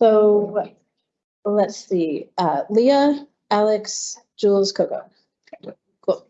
so let's see, uh, Leah, Alex, Jules, Koko. Cool.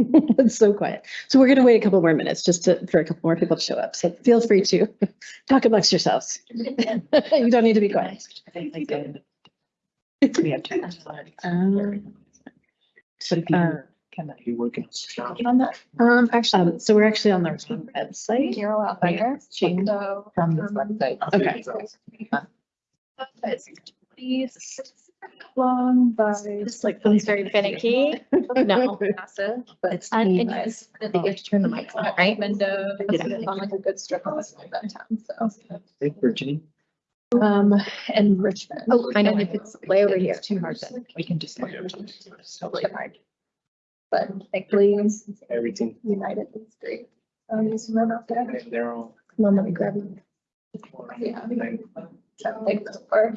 It's so quiet. So we're gonna wait a couple more minutes just to, for a couple more people to show up. So feel free to talk amongst yourselves. You don't need to be quiet. We have to. Um, But if uh, can, You working? on that, Um, actually, um, so we're actually on the website. You're allowed there. change So. from this website. Okay. It's please long, but it's like, it's very finicky. No. Massive, but It's And and you guys- I think you have to turn the mic on, right? Windows, Yeah. on like a good strip of that town, so. Hey, Virginie. Um, and Richmond. Oh, I know if it's way over here. It's too hard then. We can just. Totally hard. But thankfully, Everything. United is great. Um, just run out there. They're all. Come on, let me grab you. Yeah. Trying to take this far.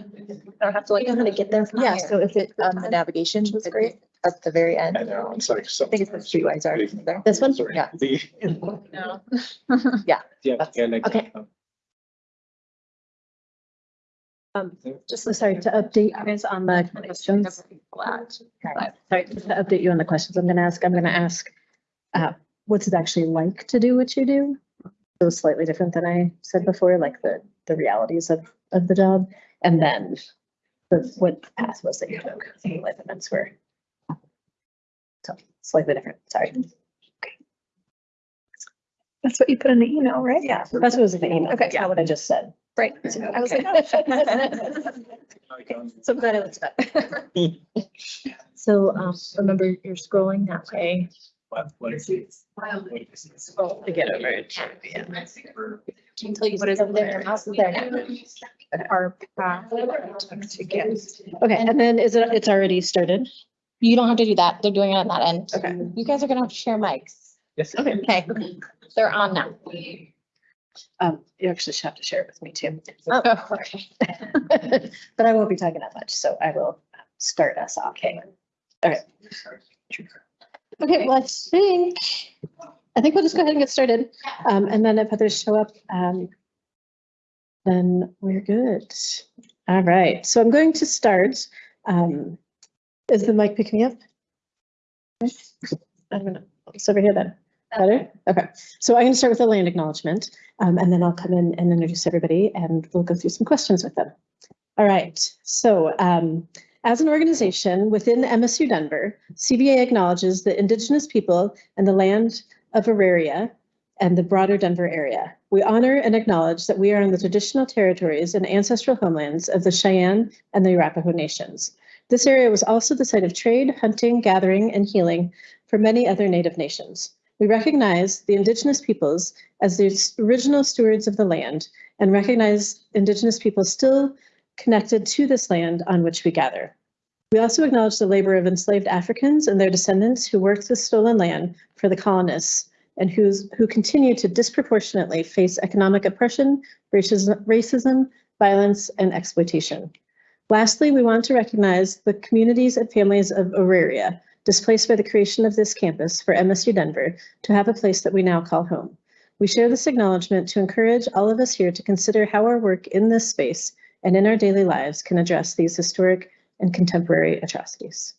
I don't have to like. Know how get there from Yeah, here. so if it, on the navigation, was great. At the very end. And they're all, it's like. I think it's the streetwise are there. This one? Yeah. No. Yeah, yeah, like. Okay. Um, just so sorry to update you guys on the questions. Flat. Sorry, just to update you on the questions I'm gonna ask. I'm gonna ask, uh, what's it actually like to do what you do? It was slightly different than I said before, like the, the realities of, of the job. And then the, what the path was that you took, and what the events were. So slightly different, sorry. Okay. That's what you put in the email, right? Yeah, that's what was in the email. Okay. Yeah, what I just said. Right. So I was like. So glad it looks better. So, um, remember you're scrolling that way. What, what is it? To get over it. Yeah. Until you. What is over there? Your mouse is there now. Our path to get. Okay, and then is it, it's already started? You don't have to do that. They're doing it on that end. Okay. You guys are gonna have to share mics. Yes. Okay. Okay, they're on now. Um, you actually should have to share it with me too. Oh, okay. But I won't be talking that much, so I will start us off. Okay. Okay, okay, well, I think, I think we'll just go ahead and get started. Um, and then if others show up, um, then we're good. All right, so I'm going to start. Um, is the mic picking me up? I'm gonna, it's over here then. Better? Okay, so I'm gonna start with the land acknowledgement, um, and then I'll come in and introduce everybody and we'll go through some questions with them. All right, so, um, as an organization within MSU Denver, CBA acknowledges the indigenous people and the land of Auraria and the broader Denver area. We honor and acknowledge that we are on the traditional territories and ancestral homelands of the Cheyenne and the Arapaho nations. This area was also the site of trade, hunting, gathering, and healing for many other Native nations. We recognize the indigenous peoples as the original stewards of the land and recognize indigenous people still connected to this land on which we gather. We also acknowledge the labor of enslaved Africans and their descendants who worked the stolen land for the colonists and who's, who continue to disproportionately face economic oppression, racism, racism, violence, and exploitation. Lastly, we want to recognize the communities and families of Auraria displaced by the creation of this campus for MSU Denver to have a place that we now call home. We share this acknowledgement to encourage all of us here to consider how our work in this space and in our daily lives can address these historic and contemporary atrocities.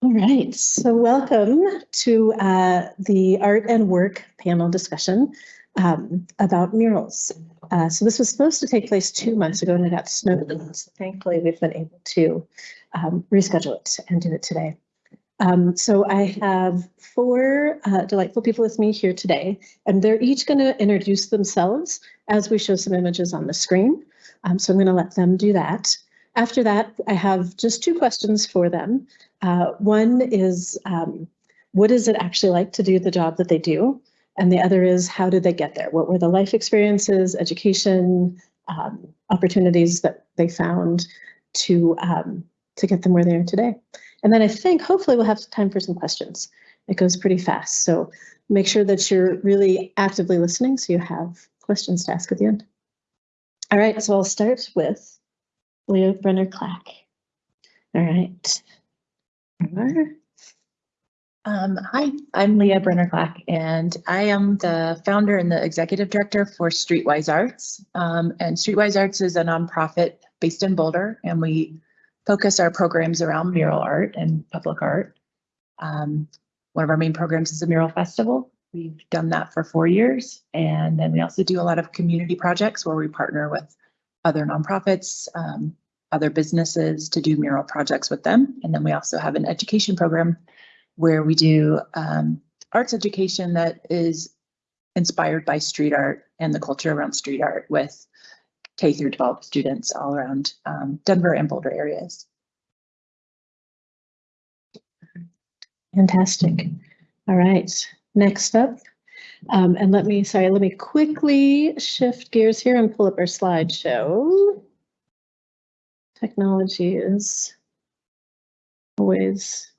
All right, so welcome to uh, the Art and Work panel discussion um, about murals. Uh, so this was supposed to take place two months ago and it got snowed. So thankfully, we've been able to um, reschedule it and do it today. Um, so I have four uh, delightful people with me here today, and they're each going to introduce themselves as we show some images on the screen. Um, so I'm going to let them do that. After that, I have just two questions for them. Uh, one is, um, what is it actually like to do the job that they do? And the other is, how did they get there? What were the life experiences, education, um, opportunities that they found to, um, to get them where they are today? And then I think hopefully we'll have time for some questions. It goes pretty fast. So make sure that you're really actively listening so you have questions to ask at the end. All right, so I'll start with Leah Brenner Clack. All right. Um, hi, I'm Leah Brenner Clack, and I am the founder and the executive director for Streetwise Arts. Um, and Streetwise Arts is a nonprofit based in Boulder, and we focus our programs around mural art and public art. Um, one of our main programs is a mural festival. We've done that for four years, and then we also do a lot of community projects where we partner with other nonprofits, um, other businesses to do mural projects with them. And then we also have an education program where we do um, arts education that is inspired by street art and the culture around street art with K through 12 students all around um, Denver and Boulder areas. Fantastic. All right, next up. Um, and let me, sorry, let me quickly shift gears here and pull up our slideshow. Technology is always.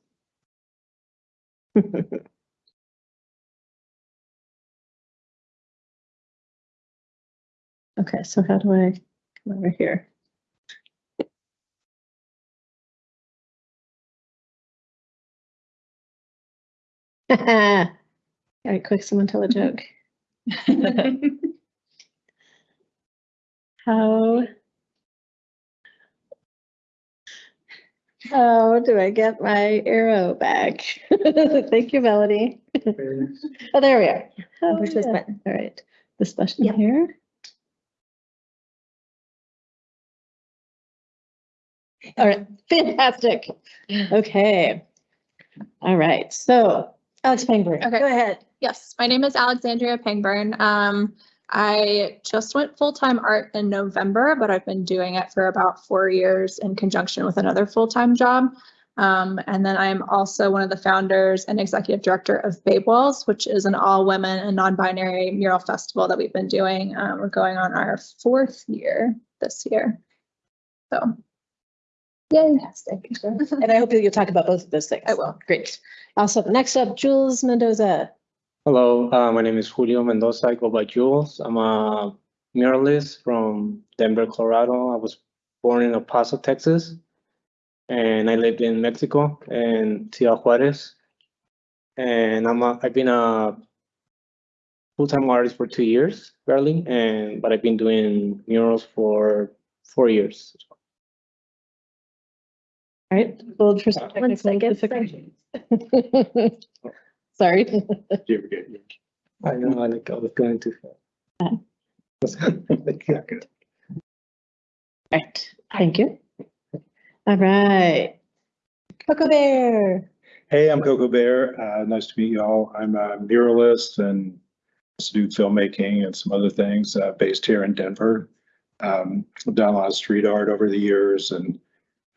Okay, so how do I come over here? All right, quick, someone tell a joke. How? How do I get my arrow back? Thank you, Melody. Oh, there we are. Oh, Push this yeah. button. All right, this button Yep. here. All right, fantastic. Okay. All right, so Alex Pangburn, Okay. go ahead. Yes, my name is Alexandria Pangburn. Um, I just went full-time art in November, but I've been doing it for about four years in conjunction with another full-time job. Um, and then I'm also one of the founders and executive director of Babe Walls, which is an all-women and non-binary mural festival that we've been doing. Um, we're going on our fourth year this year. So. Yay. Fantastic. And I hope you'll talk about both of those things. I will. Great. Awesome. Next up, Jules Mendoza. Hello, uh, my name is Julio Mendoza. I go by Jules. I'm a muralist from Denver, Colorado. I was born in El Paso, Texas. And I lived in Mexico and Ciudad Juarez. And I'm a, I've been a full-time artist for two years, barely, and but I've been doing murals for four years. All right, hold for some One technical second, difficulties. Sorry. I know, I like, I was going too fast. Right, thank you. All right. Koko Bayer. Hey, I'm Koko Bayer. Uh, nice to meet you all. I'm a muralist and also do filmmaking and some other things uh, based here in Denver. Um, I've done a lot of street art over the years and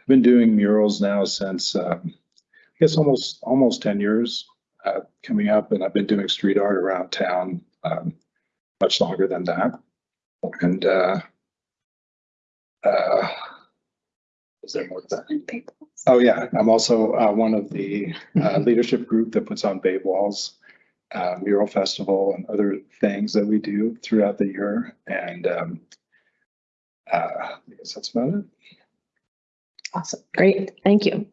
I've been doing murals now since um, I guess almost almost 10 years uh, coming up, and I've been doing street art around town um, much longer than that. And uh, uh, is there more to that? Oh, yeah, I'm also uh, one of the uh, leadership group that puts on Babe Walls uh, Mural Festival and other things that we do throughout the year. And um, uh, I guess that's about it. Awesome, great, thank you.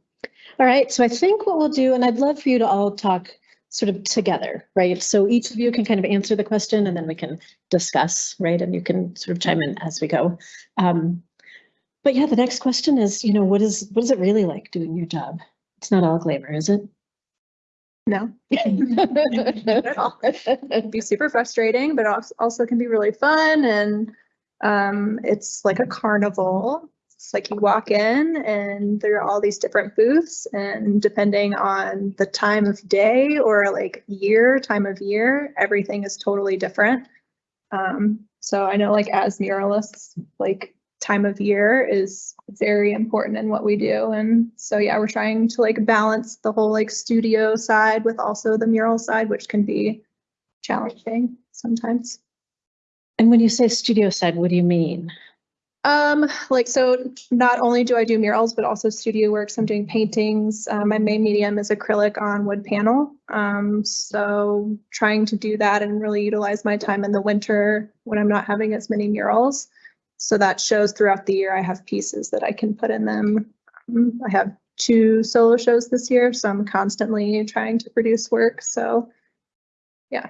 All right, so I think what we'll do, and I'd love for you to all talk sort of together, right? So each of you can kind of answer the question and then we can discuss, right? And you can sort of chime in as we go. Um, but yeah, the next question is, you know, what is, what is it really like doing your job? It's not all glamour, is it? No. Not at all. It'd be super frustrating, but als- also can be really fun and um, it's like a carnival. It's like you walk in and there are all these different booths and depending on the time of day or like year, time of year, everything is totally different. Um, so I know like as muralists, like time of year is very important in what we do. And so, yeah, we're trying to like balance the whole like studio side with also the mural side, which can be challenging sometimes. And when you say studio side, what do you mean? Um, like, so not only do I do murals, but also studio works. I'm doing paintings. Uh, my main medium is acrylic on wood panel. Um, so trying to do that and really utilize my time in the winter when I'm not having as many murals. So that shows throughout the year. I have pieces that I can put in them. Um, I have two solo shows this year, so I'm constantly trying to produce work. So yeah.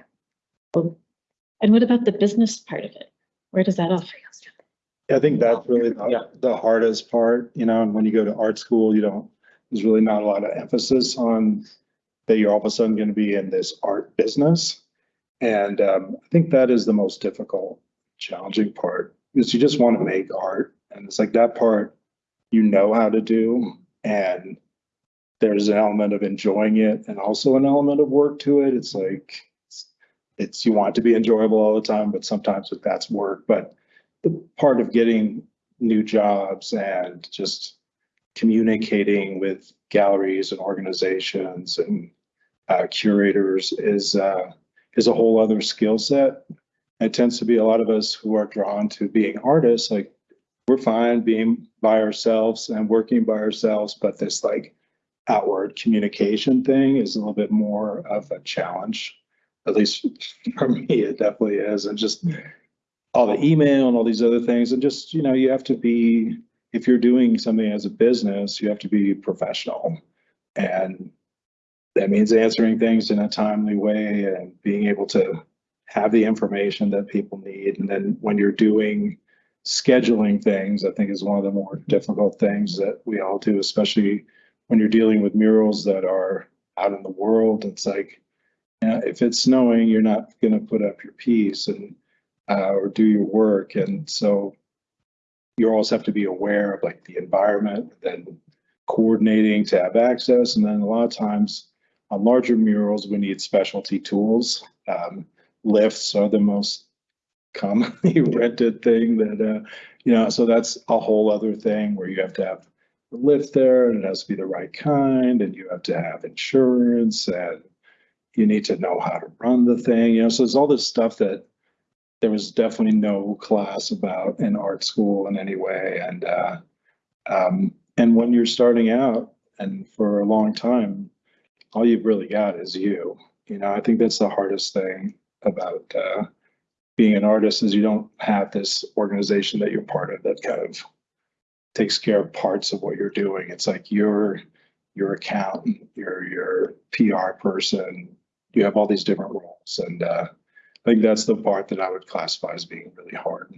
And what about the business part of it? Where does that all? I think that's really Yeah. the, the hardest part, you know, and when you go to art school, you don't, there's really not a lot of emphasis on that you're all of a sudden gonna be in this art business. And um, I think that is the most difficult, challenging part, is you just want to make art. And it's like that part you know how to do and there's an element of enjoying it and also an element of work to it. It's like, it's- it's, you want it to be enjoyable all the time, but sometimes that's work. But the part of getting new jobs and just communicating with galleries and organizations and uh, curators is uh, is a whole other skill set. It tends to be a lot of us who are drawn to being artists, like we're fine being by ourselves and working by ourselves, but this like outward communication thing is a little bit more of a challenge. At least for me, it definitely is. And just all the email and all these other things and just, you know, you have to be, if you're doing something as a business, you have to be professional. And that means answering things in a timely way and being able to have the information that people need. And then when you're doing scheduling things, I think is one of the more difficult things that we all do, especially when you're dealing with murals that are out in the world. It's like, you know, if it's snowing, you're not going to put up your piece and uh, or do your work. And so you always have to be aware of like the environment, then coordinating to have access. And then a lot of times on larger murals, we need specialty tools. Um, lifts are the most commonly rented thing that, uh, you know, so that's a whole other thing where you have to have the lift there and it has to be the right kind and you have to have insurance and you need to know how to run the thing, you know, so there's all this stuff that there was definitely no class about in art school in any way. And, uh, um, and when you're starting out and for a long time, all you've really got is you. You know, I think that's the hardest thing about, uh, being an artist is you don't have this organization that you're part of that kind of takes care of parts of what you're doing. It's like you're your accountant, you're your PR person, you have all these different roles. And, uh, I think that's the part that I would classify as being really hard.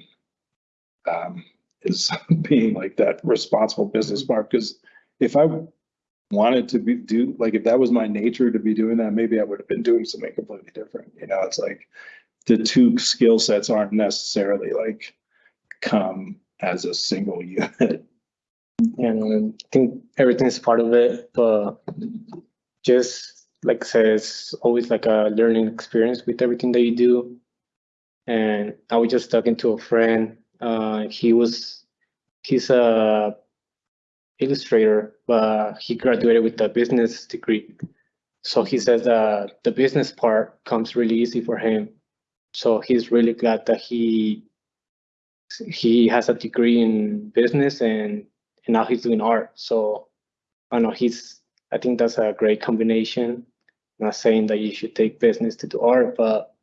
Um, is being like that responsible business part, because if I wanted to be, do, like, if that was my nature to be doing that, maybe I would have been doing something completely different, you know, it's like the two skill sets aren't necessarily like come as a single unit. And I think everything is part of it, but just like I said, it's always like a learning experience with everything that you do. And I was just talking to a friend. Uh, he was, he's a illustrator, but he graduated with a business degree. So he says that the business part comes really easy for him. So he's really glad that he he has a degree in business and and now he's doing art. So I know he's I think that's a great combination. Not saying that you should take business to do art, but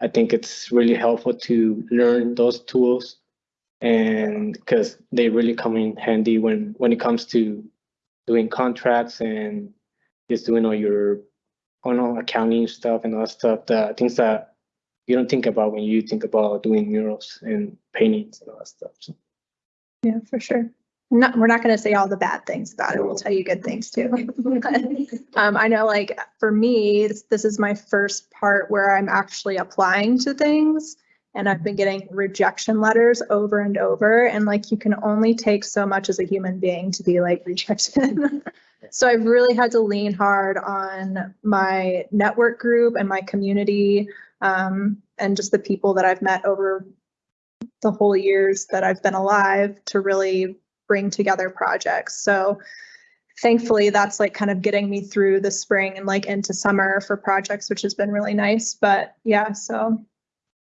I think it's really helpful to learn those tools and because they really come in handy when when it comes to doing contracts and just doing all your I know accounting stuff and all that stuff, the things that you don't think about when you think about doing murals and paintings and all that stuff. So, Yeah, for sure. Not, we're not gonna say all the bad things about it. We'll tell you good things too. Um, I know like for me, this, this is my first part where I'm actually applying to things. And I've been getting rejection letters over and over and like you can only take so much as a human being to be like rejected. So I've really had to lean hard on my network group and my community, um, and just the people that I've met over the whole years that I've been alive to really bring together projects. So thankfully, that's like kind of getting me through the spring and like into summer for projects, which has been really nice. But yeah, so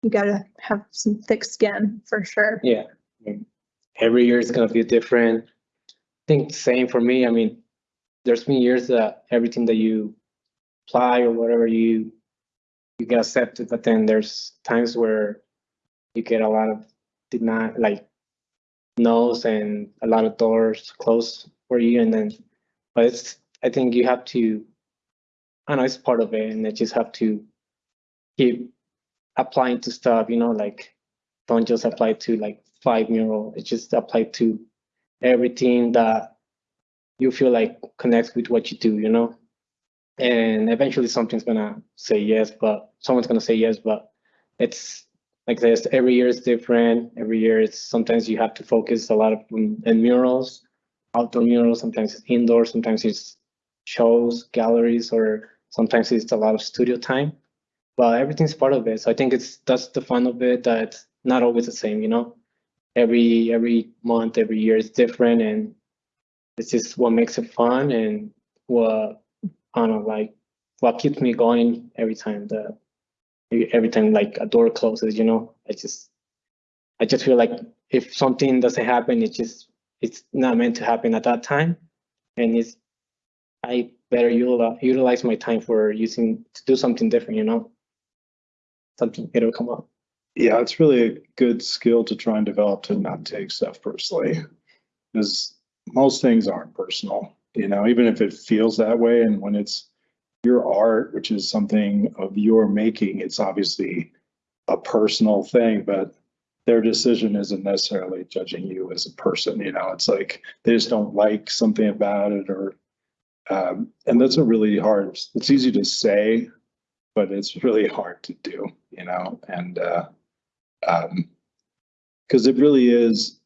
you gotta have some thick skin for sure. yeah. Every year is gonna be different. I think same for me. I mean, there's been years that everything that you apply or whatever you you get accepted, but then there's times where you get a lot of not like no's and a lot of doors closed for you and then but it's I think you have to I know it's part of it and I just have to keep applying to stuff, you know, like don't just apply to like five mural, it's just apply to everything that you feel like connects with what you do, you know? And eventually something's gonna say yes, but someone's gonna say yes, but it's like this, every year is different. Every year it's sometimes you have to focus a lot of in in murals, outdoor murals, sometimes it's indoor, sometimes it's shows, galleries, or sometimes it's a lot of studio time. But everything's part of it. So I think it's that's the fun of it that not always the same, you know? Every every month, every year is different and it's just what makes it fun and what I don't know, like what keeps me going every time the every time like a door closes, you know, I just I just feel like if something doesn't happen, it just it's not meant to happen at that time. And it's I better utilize utilize my time for using to do something different, you know. Something it'll come up. Yeah, it's really a good skill to try and develop to not take stuff personally. Because most things aren't personal, you know, even if it feels that way. And when it's your art, which is something of your making, it's obviously a personal thing, but their decision isn't necessarily judging you as a person, you know, it's like they just don't like something about it or um, and that's a really hard, it's easy to say, but it's really hard to do, you know, and uh um, it really is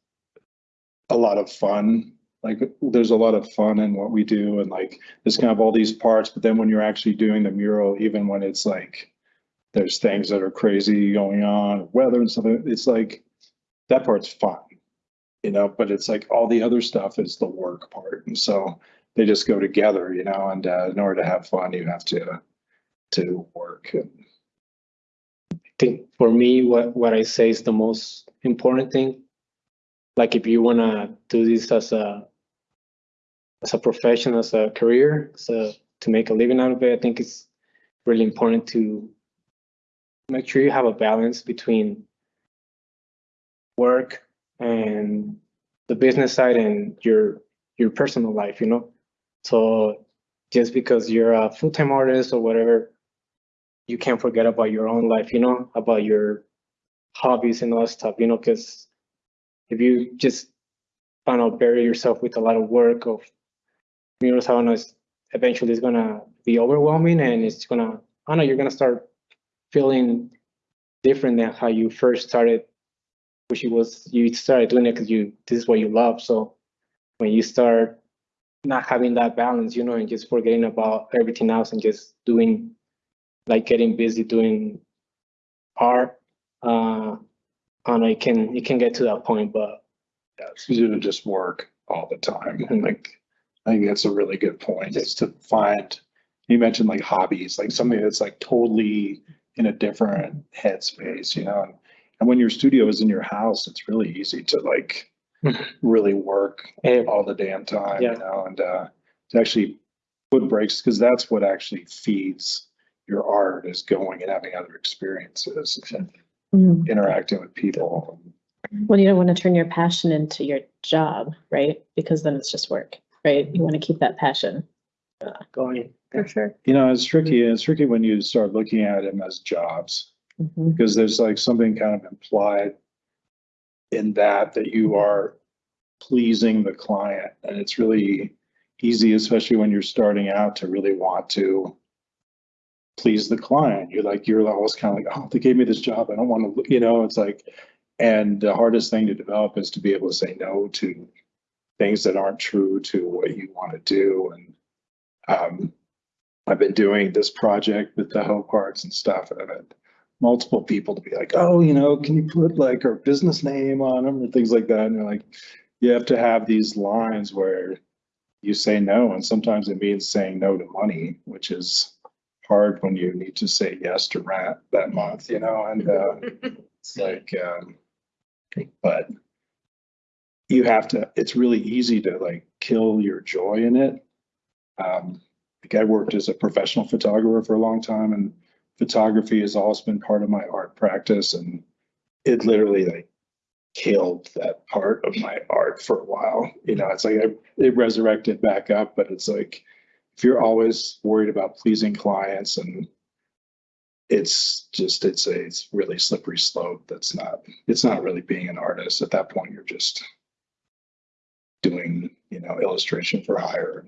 a lot of fun. Like, there's a lot of fun in what we do and like, there's kind of all these parts, but then when you're actually doing the mural, even when it's like, there's things that are crazy going on, weather and stuff, it's like, that part's fun. You know, but it's like all the other stuff is the work part. And so they just go together, you know, and uh, in order to have fun, you have to, to work. And think for me, what, what I say is the most important thing. Like if you wanna do this as a as a profession, as a career, so to make a living out of it, I think it's really important to make sure you have a balance between work and the business side and your your personal life, you know? So just because you're a full-time artist or whatever, you can't forget about your own life, you know, about your hobbies and all that stuff, you know, because if you just kind of bury yourself with a lot of work of murals, I don't know, it's eventually it's gonna be overwhelming and it's gonna, I don't know, you're gonna start feeling different than how you first started, which it was, you started doing it because you, this is what you love. So when you start not having that balance, you know, and just forgetting about everything else and just doing like getting busy doing art. Uh, I know, it can it can get to that point, but yeah, it's easy to just work all the time. And like, I think that's a really good point is to find, you mentioned like hobbies, like something that's like totally in a different headspace, you know? And, and when your studio is in your house, it's really easy to like really work all the damn time, Yeah. you know, and uh, to actually put breaks, because that's what actually feeds your art is going and having other experiences, and Mm. interacting with people. Well, you don't want to turn your passion into your job, right? Because then it's just work, right? You want to keep that passion. going. For sure. You know, it's tricky, it's tricky when you start looking at them as jobs, Mhm. because there's like something kind of implied in that, that you are pleasing the client, and it's really easy, especially when you're starting out, to really want to please the client. You're like, you're always kind of like, oh, they gave me this job, I don't want to, you know, it's like, and the hardest thing to develop is to be able to say no to things that aren't true to what you want to do, and um, I've been doing this project with the Hope Arts and stuff, and I've had multiple people to be like, oh, you know, can you put like our business name on them or things like that? And you're like, you have to have these lines where you say no, and sometimes it means saying no to money, which is hard when you need to say yes to rent that month, you know, and uh, it's like, um, but you have to, it's really easy to like kill your joy in it. Um, like I worked as a professional photographer for a long time and photography has always been part of my art practice and it literally like killed that part of my art for a while. You know, it's like I, it resurrected back up, but it's like if you're always worried about pleasing clients and it's just it's a it's really slippery slope that's not it's not really being an artist at that point you're just doing you know illustration for hire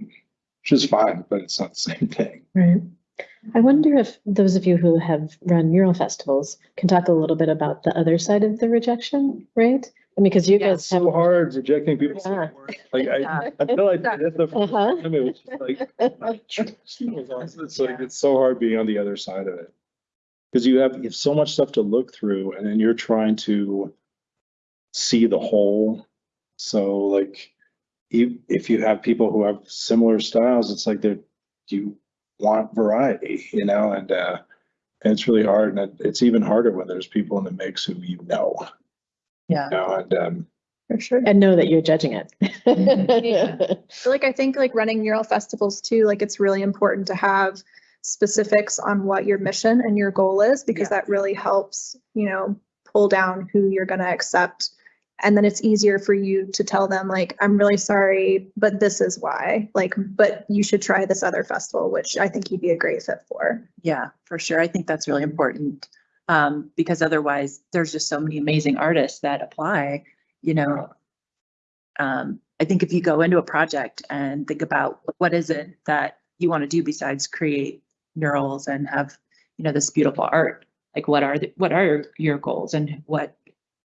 which is fine but it's not the same thing Right. I wonder if those of you who have run mural festivals can talk a little bit about the other side of the rejection, right? I mean, because you Yeah, guys have. so hard rejecting people Yeah. like I until I did it the first Uh-huh. time it was just like it's like it's so hard being on the other side of it because you have you have so much stuff to look through and then you're trying to see the whole so like you if you have people who have similar styles it's like they're you want variety you know and uh and it's really hard and it- it's even harder when there's people in the mix who you know Yeah. you know and um For sure. And know that you're judging it. so like I think like running mural festivals too, like it's really important to have specifics on what your mission and your goal is because Yeah. that really helps, you know, pull down who you're going to accept. And then it's easier for you to tell them like, I'm really sorry, but this is why. Like, but you should try this other festival, which I think you'd be a great fit for. Yeah, for sure. I think that's really important. Um, because otherwise there's just so many amazing artists that apply, you know. Um, I think if you go into a project and think about what is it that you want to do besides create murals and have, you know, this beautiful art? Like what are the, what are your goals and what,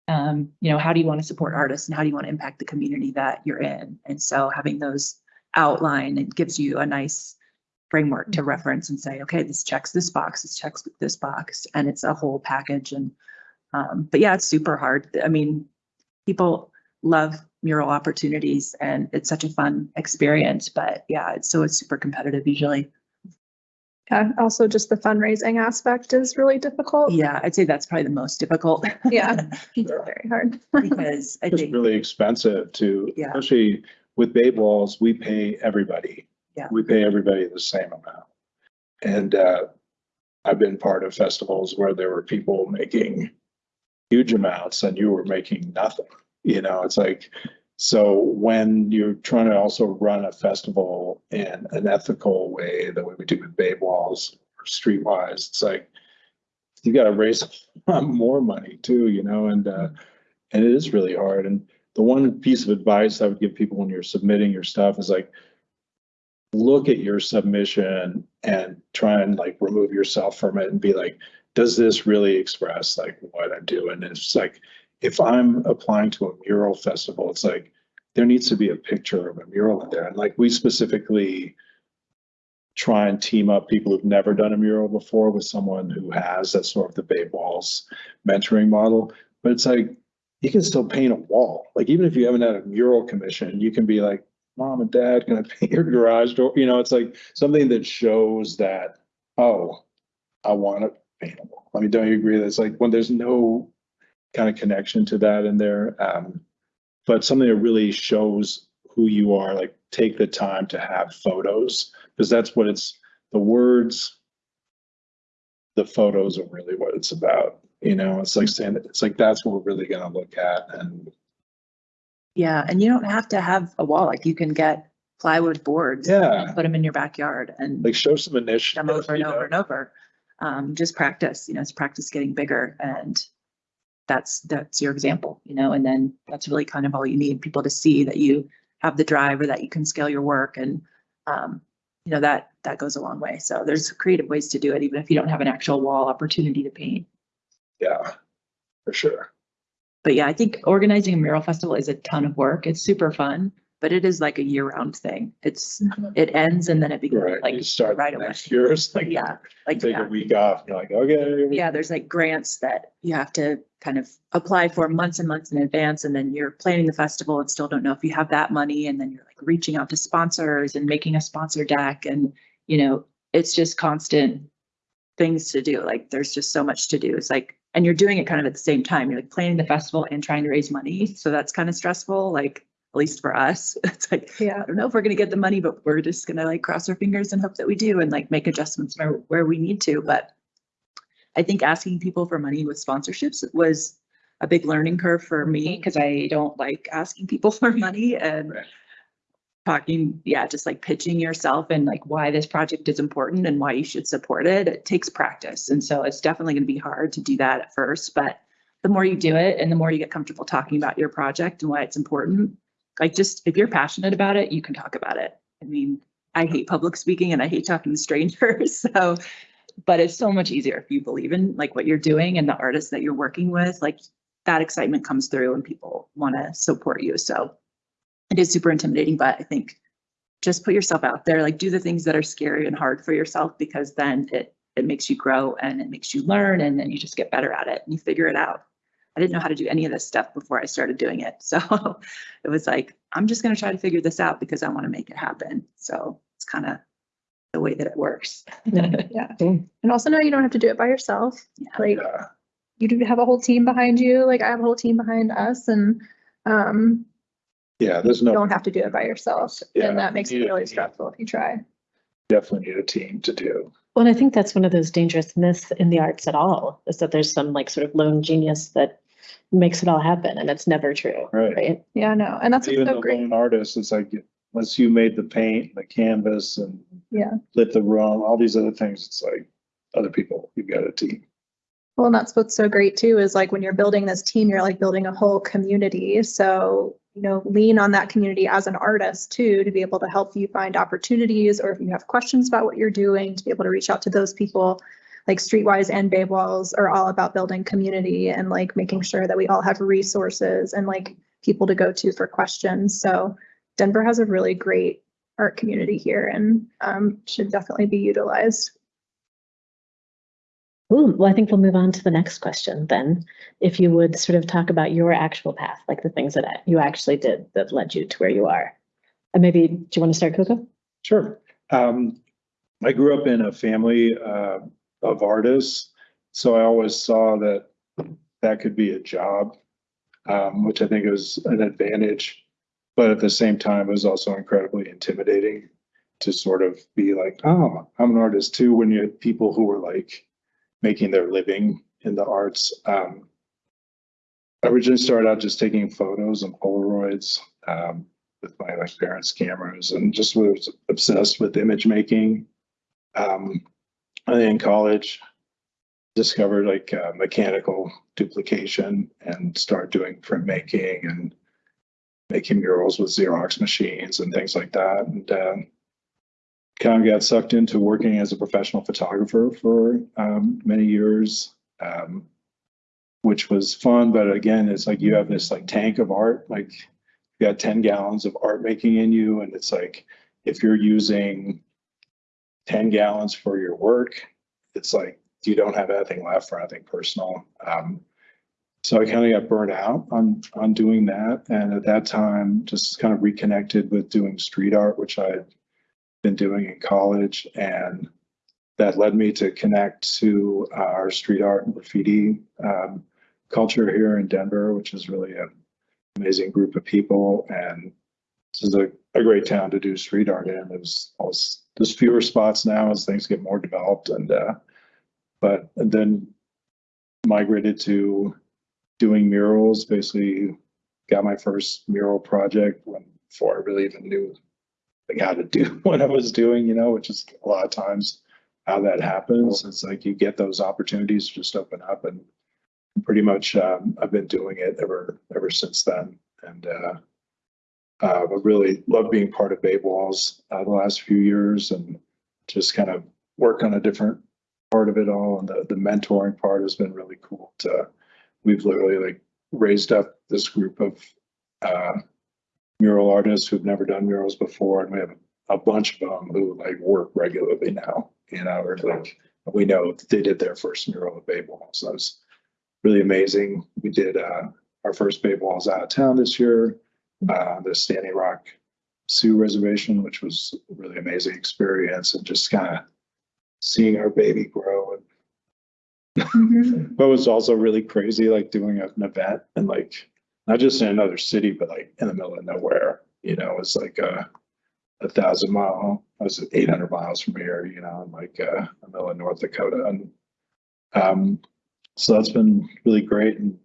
um, you know, how do you want to support artists and how do you want to impact the community that you're in? And so having those outline, it gives you a nice framework to reference and say, okay, this checks this box, this checks this box, and it's a whole package. And, um, but yeah, it's super hard. I mean, people love mural opportunities and it's such a fun experience, but yeah, it's so it's super competitive usually. Yeah. Also just the fundraising aspect is really difficult. Yeah, I'd say that's probably the most difficult. Yeah. It's very hard. Because I It's think, really expensive to, Yeah. especially with Babe Walls, we pay everybody. Yeah. We pay everybody the same amount. And uh, I've been part of festivals where there were people making huge amounts and you were making nothing. You know, it's like, so when you're trying to also run a festival in an ethical way, the way we do with Babe Walls or Streetwise, it's like, you gotta raise a lot more money too, you know, and uh, and it is really hard. And the one piece of advice I would give people when you're submitting your stuff is like, look at your submission and try and like remove yourself from it and be like, does this really express like what I'm doing? And it's like, if I'm applying to a mural festival, it's like, there needs to be a picture of a mural in there. And like, we specifically try and team up people who've never done a mural before with someone who has. That's sort of the Babe Walls mentoring model. But it's like, you can still paint a wall. Like even if you haven't had a mural commission, you can be like, mom and dad, can I paint your garage door? You know, it's like something that shows that, oh, I want to paint a wall. I mean, don't you agree it's like when there's no kind of connection to that in there? Um, but something that really shows who you are, like take the time to have photos, because that's what it's, the words, the photos are really what it's about. You know, it's like saying, it's like, that's what we're really gonna look at and yeah, and you don't have to have a wall, like you can get plywood boards. Yeah. Put them in your backyard and Like show some initiative. them over and know? over and over. Um, just practice, you know, it's practice getting bigger and that's, that's your example, you know, and then that's really kind of all you need, people to see that you have the drive or that you can scale your work and, um, you know, that, that goes a long way. So there's creative ways to do it, even if you don't have an actual wall opportunity to paint. Yeah, for sure. But yeah, I think organizing a mural festival is a ton of work. It's super fun, but it is like a year-round thing. It's, mm-hmm. it ends and then it begins Right, you like start right away. next year, it's like, Yeah, like, take yeah. a week off, you're like, okay. Yeah, there's like grants that you have to kind of apply for months and months in advance, and then you're planning the festival and still don't know if you have that money, and then you're like reaching out to sponsors and making a sponsor deck, and you know, it's just constant things to do. Like, there's just so much to do. It's like, and you're doing it kind of at the same time. You're like planning the festival and trying to raise money, so that's kind of stressful. Like, at least for us, it's like Yeah. I don't know if we're gonna get the money, but we're just gonna like cross our fingers and hope that we do and like make adjustments where, where we need to, but. I think asking people for money with sponsorships was a big learning curve for me, mhm. cause I don't like asking people for money and. Right. Talking, yeah, just like pitching yourself and like why this project is important and why you should support it. It takes practice. And so it's definitely gonna be hard to do that at first, but. The more you do it and the more you get comfortable talking about your project and why it's important, like just if you're passionate about it, you can talk about it. I mean, I hate public speaking and I hate talking to strangers, so. But it's so much easier if you believe in like what you're doing and the artists that you're working with, like that excitement comes through and people want to support you. So it is super intimidating, but I think just put yourself out there, like do the things that are scary and hard for yourself because then it it makes you grow and it makes you learn and then you just get better at it and you figure it out. I didn't know how to do any of this stuff before I started doing it. So it was like, I'm just gonna try to figure this out because I want to make it happen. So it's kind of the way that it works. Yeah. And also know you don't have to do it by yourself. Yeah. Like Yeah, you do have a whole team behind you. Like I have a whole team behind us and um, yeah, there's you no, don't have to do it by yourself. Yeah, And that makes it really stressful if you try. definitely need a team to do. Well, and I think that's one of those dangerous myths in the arts at all, is that there's some like sort of lone genius that makes it all happen, and it's never true, Right. right? Yeah, no, and that's what's Even so the great. lone artist, it's like, once you made the paint, the canvas and Yeah. lit the room, all these other things, it's like other people, you've got a team. Well, and that's what's so great too, is like when you're building this team, you're like building a whole community. So, you know, lean on that community as an artist too, to be able to help you find opportunities, or if you have questions about what you're doing, to be able to reach out to those people. Like Streetwise and Babe Walls are all about building community and like making sure that we all have resources and like people to go to for questions. So Denver has a really great art community here and um, should definitely be utilized. Ooh, well, I think we'll move on to the next question then. If you would sort of talk about your actual path, like the things that you actually did that led you to where you are. And maybe, do you want to start, Koko? Sure. Um, I grew up in a family, uh, of artists, so I always saw that that could be a job, um, which I think is an advantage. But at the same time, it was also incredibly intimidating to sort of be like, oh, I'm an artist too, when you had people who were like making their living in the arts. Um, I originally started out just taking photos and Polaroids, um, with my like parents' cameras and just was obsessed with image making. Um, in college, discovered like uh, mechanical duplication and started doing printmaking and making murals with Xerox machines and things like that. And um, kind of got sucked into working as a professional photographer for um, many years. Um, which was fun, but again, it's like you have this like tank of art, like you got 10 gallons of art making in you and it's like if you're using 10 gallons for your work. It's like you don't have anything left for anything personal. Um, so i kind of got burnt out on on doing that. And at that time just kind of reconnected with doing street art which i'd been doing in college. And that led me to connect to our street art and graffiti um, culture here in denver which is really an amazing group of people. And this is a, a great town to do street art in. There's always, there's fewer spots now as things get more developed and, uh, but and then migrated to doing murals, basically got my first mural project when, before I really even knew like how to do what I was doing, you know, which is a lot of times how that happens. It's like you get those opportunities just open up and pretty much, um, I've been doing it ever, ever since then. And, uh, uh, but really love being part of Babe Walls, uh, the last few years and just kind of work on a different part of it all. And the, the mentoring part has been really cool to, we've literally like raised up this group of, uh, mural artists who've never done murals before, and we have a bunch of them who like work regularly now, you know, like, we know they did their first mural at Babe Wall, so it's really amazing. We did, uh, our first Babe Walls out of town this year, uh, the Standing Rock Sioux Reservation, which was a really amazing experience and just kind of seeing our baby grow and but it was also really crazy, like doing an event and like, not just in another city, but like in the middle of nowhere, you know, it's like a, a thousand mile, I was eight hundred miles from here, you know, in like, uh, the middle of North Dakota and, um, so that's been really great and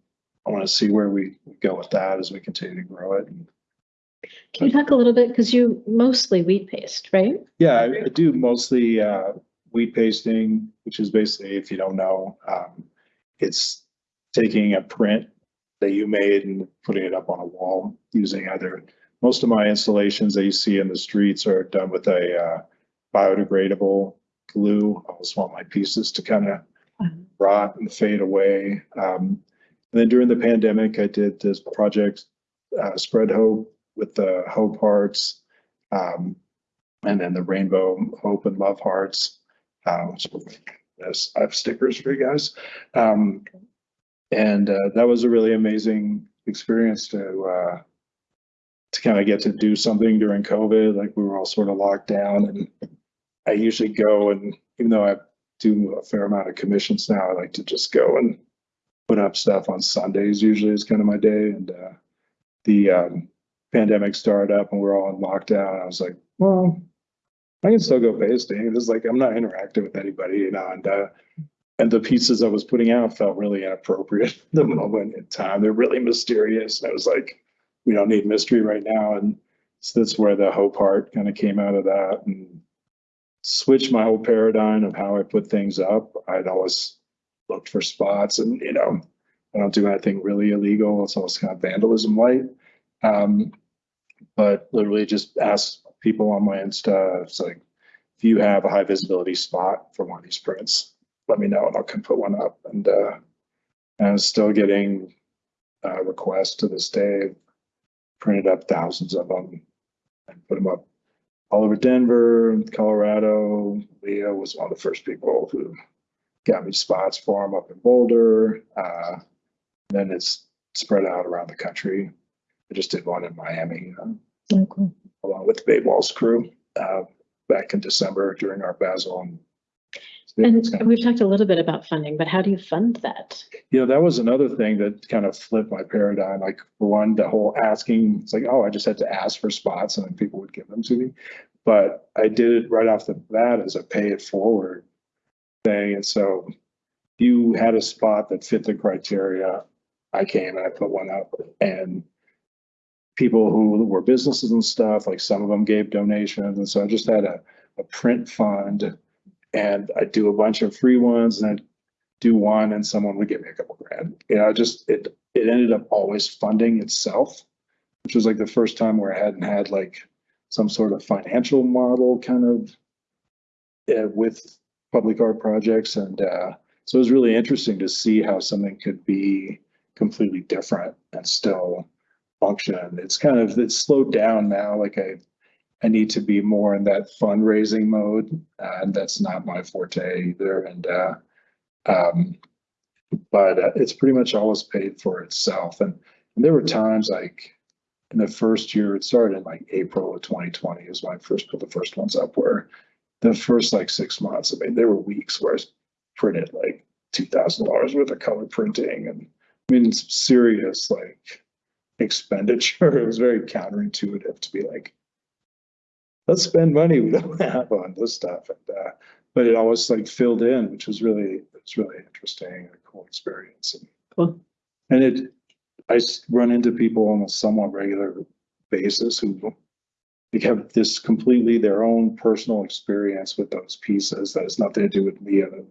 I want to see where we go with that as we continue to grow it. And Can you talk a little bit, because you mostly wheat paste, right? Yeah, I I do mostly uh wheat pasting, which is basically, if you don't know, um, it's taking a print that you made and putting it up on a wall using either, most of my installations that you see in the streets are done with a uh biodegradable glue. I always want my pieces to kind of Mhm. rot and fade away. Um, and then during the pandemic, I did this project, uh, Spread Hope with the Hope Hearts. Um, and then the rainbow hope and love hearts. Which yes, I have stickers for you guys. Um, and uh, that was a really amazing experience to uh, to kind of get to do something during COVID. Like we were all sort of locked down, and I usually go and even though I do a fair amount of commissions now, I like to just go and put up stuff on Sundays. Usually is kind of my day, and uh, the um, pandemic started up and we're all in lockdown. I was like, well, I can still go pasting. It's like I'm not interacting with anybody, you know, and uh and the pieces I was putting out felt really inappropriate at the moment in time. They're really mysterious. And I was like, we don't need mystery right now. And so that's where the hope part kind of came out of that and switched my whole paradigm of how I put things up. I'd always looked for spots and, you know, I don't do anything really illegal. It's almost kind of vandalism light. Um, but literally just ask people on my Insta, it's like, if you have a high visibility spot for one of these prints, let me know and I'll come put one up. And, uh, and I'm still getting, uh, requests to this day. Printed up thousands of them and put them up all over Denver, Colorado. Leah was one of the first people who got me spots for them up in Boulder. Uh, then it's spread out around the country. I just did one in Miami, uh, along with the Babe Walls crew, uh, back in December during Art Basel. and- And we've talked a little bit about funding, but how do you fund that? You know, that was another thing that kind of flipped my paradigm. Like, for one, the whole asking, it's like, oh, I just had to ask for spots and then people would give them to me. But I did it right off the bat as a pay it forward And so you had a spot that fit the criteria, I came and I put one up and people who were businesses and stuff, like some of them gave donations. And so I just had a, a print fund and I do a bunch of free ones and I'd do one and someone would give me a couple grand. You know, just it it ended up always funding itself, which was like the first time where I hadn't had like some sort of financial model kind of uh, with public art projects. And uh, so it was really interesting to see how something could be completely different and still function. It's kind of it's slowed down now. Like I I need to be more in that fundraising mode, uh, and that's not my forte either. And uh, um, but uh, it's pretty much always paid for itself. And, and there were times like in the first year, it started in like April of 2020 is when I first put the first ones up. Where the first like six months, I mean, there were weeks where I printed like two thousand dollars worth of color printing, and I mean, it's serious like expenditure. It was very counterintuitive to be like let's spend money we don't have on this stuff. And, uh, but it always like filled in, which was really, it's really interesting and a cool experience. And, Cool. and it, I run into people on a somewhat regular basis who they have this completely their own personal experience with those pieces that has nothing to do with me than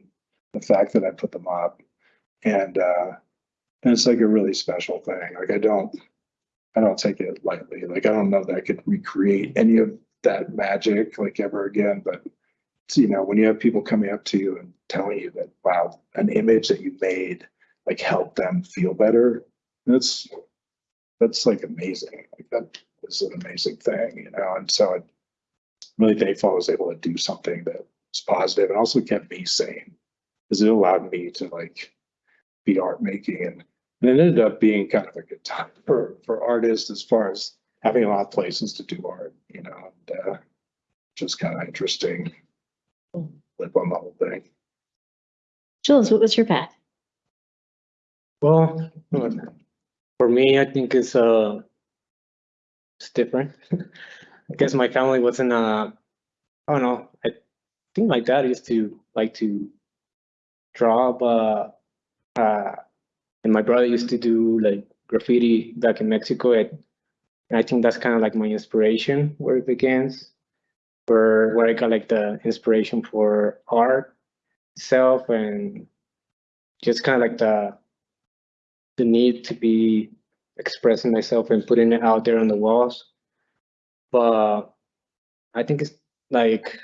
the fact that I put them up. And, uh, and it's like a really special thing. Like I don't, I don't take it lightly. Like I don't know that I could recreate any of that magic like ever again, but you know, when you have people coming up to you and telling you that, wow, an image that you made like helped them feel better, that's, that's like amazing. Like that is an amazing thing, you know, and so I'm really thankful I was able to do something that was positive and also kept me sane. Because it allowed me to like be art making and, and it ended up being kind of a good time for, for artists as far as having a lot of places to do art, you know, and uh, just kind of interesting. Live on the whole thing. Jules, what was your path? Well, for me, I think it's uh, it's different. I guess my family wasn't uh, I don't know. I think my dad used to like to draw, but uh, and my brother used to do like graffiti back in Mexico. And, and I think that's kind of like my inspiration where it begins, where where I got like the inspiration for art itself and just kind of like the the need to be expressing myself and putting it out there on the walls. But I think it's like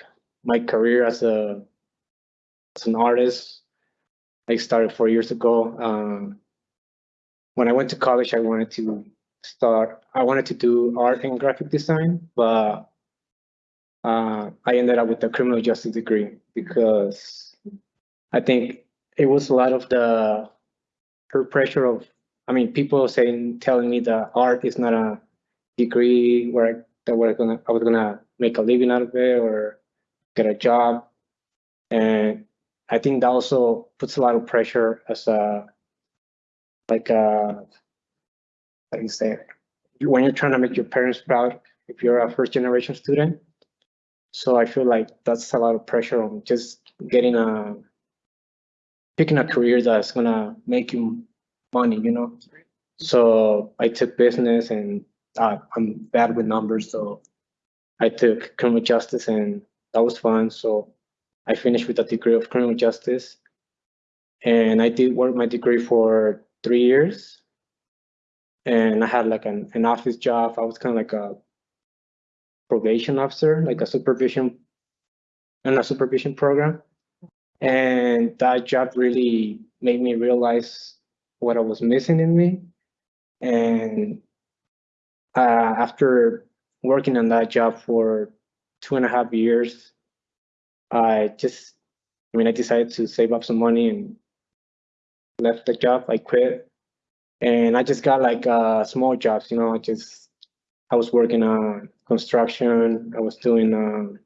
my career as a as an artist. I started four years ago. Um, when I went to college, I wanted to start. I wanted to do art and graphic design, but uh, I ended up with a criminal justice degree because I think it was a lot of the peer pressure of I mean people saying telling me that art is not a degree where I, that we're gonna I was gonna make a living out of it or get a job and I think that also puts a lot of pressure as a like a how do you say it? when you're trying to make your parents proud if you're a first generation student so I feel like that's a lot of pressure on just getting a picking a career that's gonna make you money, you know. So I took business, and uh, I'm bad with numbers, so I took criminal justice, and that was fun. So I finished with a degree of criminal justice, and I did work my degree for three years, and I had like an, an office job. I was kind of like a probation officer, like a supervision, in a supervision program and that job really made me realize what I was missing in me. And uh, after working on that job for two and a half years, I just, I mean, I decided to save up some money and left the job. I quit, and I just got like uh, small jobs. You know, I just, I was working on construction. I was doing. Um,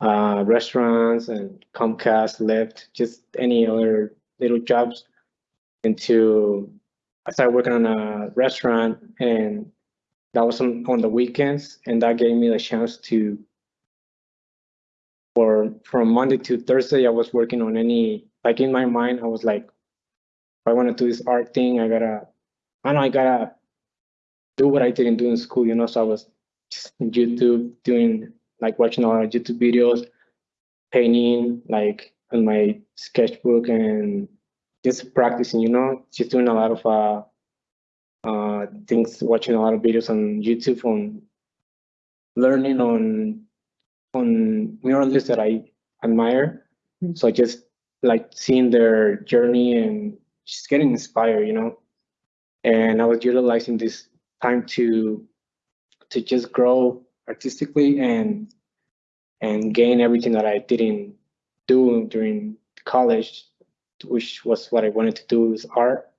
uh, restaurants and Comcast, Lyft, just any other little jobs until I started working on a restaurant and that was on, on the weekends and that gave me the chance to for from Monday to Thursday I was working on any like in my mind I was like I want to do this art thing I gotta I know I gotta do what I didn't do in school you know so I was just YouTube doing like watching a lot of YouTube videos, painting like on my sketchbook and just practicing, you know, just doing a lot of uh, uh, things, watching a lot of videos on YouTube on learning on on muralists that I admire. So I just like seeing their journey and just getting inspired, you know. And I was utilizing this time to to just grow artistically and and gain everything that I didn't do during college, which was what I wanted to do is art.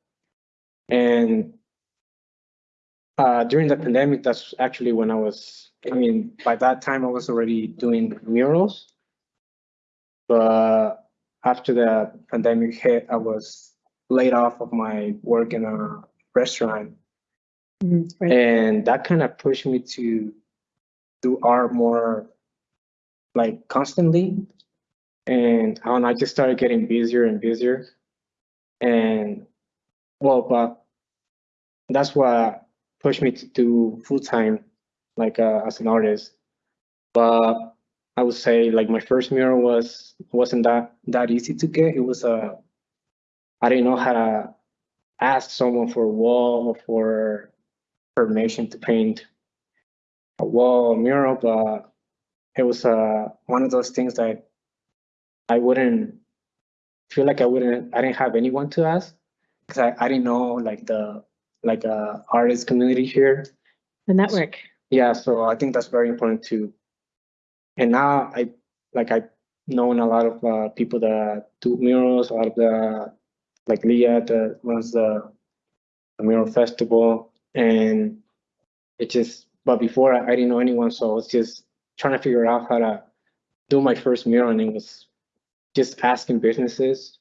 And uh, during the pandemic, that's actually when I was. I mean, by that time I was already doing murals, but after the pandemic hit, I was laid off of my work in a restaurant, Mhm, right. and that kind of pushed me to do art more like constantly and I don't know, I just started getting busier and busier and well but that's what pushed me to do full-time like uh, as an artist. But I would say like my first mural was wasn't that that easy to get. It was a I didn't know how to ask someone for a wall or for permission to paint a wall mural, but it was uh one of those things that I wouldn't feel like I wouldn't I didn't have anyone to ask because I, I didn't know like the like uh artist community here. The network. Yeah, so I think that's very important too. And now I like I've known a lot of uh, people that do murals, a lot of the like Leah that runs the, the mural festival, and it just. But before I, I didn't know anyone, so I was just trying to figure out how to do my first mural, and it was just asking businesses,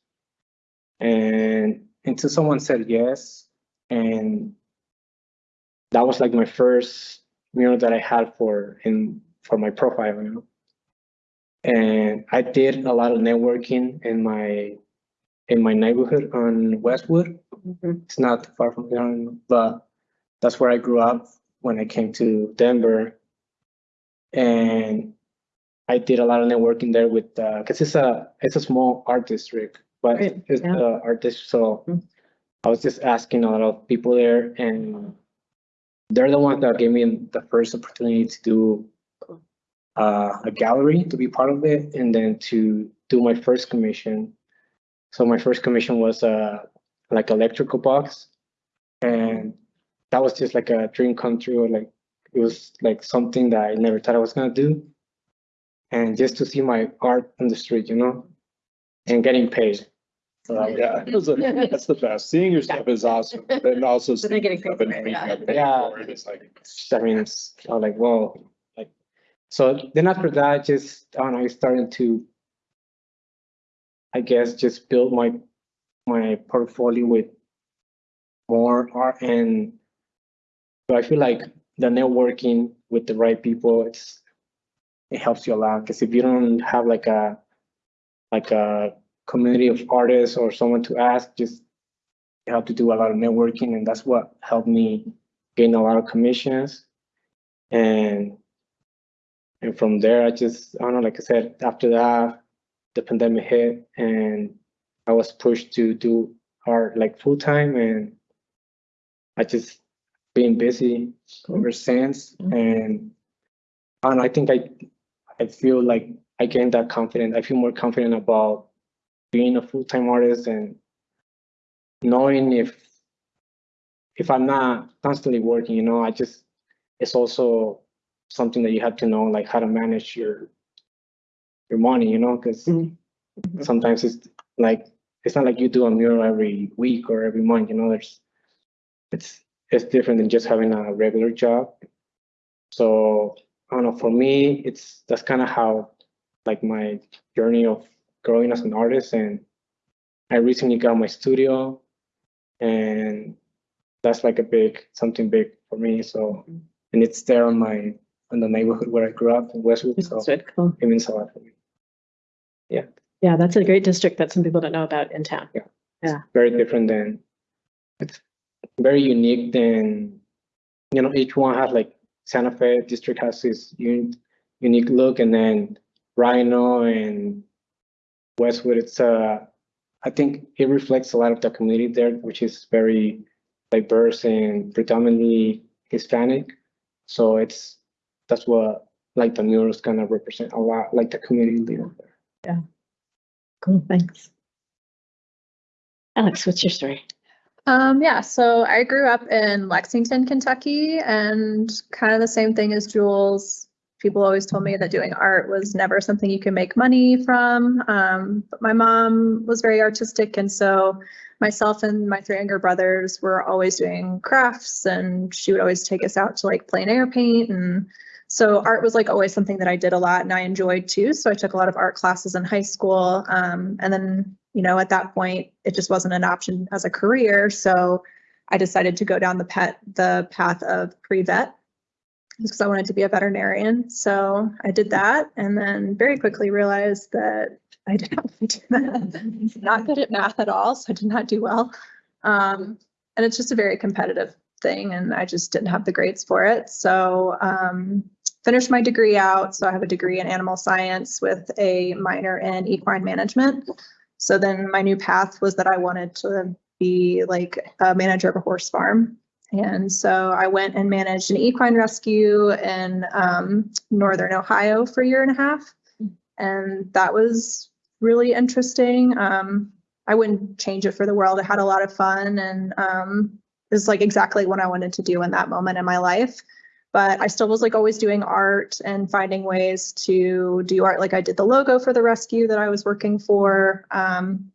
and until someone said yes, and that was like my first mural that I had for in for my profile, you know. And I did a lot of networking in my in my neighborhood on Westwood. Mhm. It's not far from here, but that's where I grew up when I came to Denver. And I did a lot of networking there with because it's a it's a small art district, but Right, it's yeah. a art district, so Mm. I was just asking a lot of people there and they're the ones that gave me the first opportunity to do uh, a gallery to be part of it and then to do my first commission. So my first commission was uh, like electrical box and that was just like a dream come true. Like it was like something that I never thought I was gonna do. And just to see my art on the street, you know, and getting paid. So, Yeah, those are- that's the best. Seeing your stuff is awesome, but then also. But then getting seeing paid stuff and for it, being yeah. paid Yeah. for it is like, I mean, it's I was like, whoa, like, so then after that, I just, I don't know, I started to, I guess, just build my, my portfolio with more art and so I feel like the networking with the right people, it's, it helps you a lot, because if you don't have like a, like a community of artists or someone to ask, just you have to do a lot of networking, and that's what helped me gain a lot of commissions. And and from there, I just, I don't know, like I said, after that, the pandemic hit and I was pushed to do art like full time and I just been busy ever since. Mm-hmm. And I don't I think I, I feel like I gained that confidence. I feel more confident about being a full-time artist and knowing if if I'm not constantly working, you know, I just it's also something that you have to know like how to manage your your money, you know, because Mhm. sometimes it's like it's not like you do a mural every week or every month, you know, there's it's it's different than just having a regular job. So I don't know, for me, it's that's kind of how like my journey of growing as an artist and I recently got my studio and that's like a big something big for me. So mm-hmm. and it's there on my in the neighborhood where I grew up in Westwood. So really cool. it means a lot for me. Yeah, Yeah, that's a great district that some people don't know about in town. Yeah. Very different than it's very unique than you know, each one has like Santa Fe district has its un- unique look and then RiNo and Westwood, it's uh I think it reflects a lot of the community there, which is very diverse and predominantly Hispanic. So it's that's what like the murals kind of represent a lot, like the community leader there. Yeah. Cool, thanks. Alex, what's your story? Um, yeah, so I grew up in Lexington, Kentucky, and kind of the same thing as Jules. People always told me that doing art was never something you could make money from. Um, but my mom was very artistic, and so myself and my three younger brothers were always doing crafts, and she would always take us out to like plein air paint. And so art was like always something that I did a lot and I enjoyed too. So I took a lot of art classes in high school. Um, and then you know, at that point, it just wasn't an option as a career. So I decided to go down the pet the path of pre-vet because I wanted to be a veterinarian. So I did that and then very quickly realized that I did not want to do that. not good at math at all, so I did not do well. Um, and it's just a very competitive thing and I just didn't have the grades for it. So um, finished my degree out. So I have a degree in animal science with a minor in equine management. So then my new path was that I wanted to be like a manager of a horse farm. And so I went and managed an equine rescue in um, northern Ohio for a year and a half. And that was really interesting. Um, I wouldn't change it for the world. I had a lot of fun and um, it was like exactly what I wanted to do in that moment in my life. But I still was like always doing art and finding ways to do art. Like I did the logo for the rescue that I was working for. Um,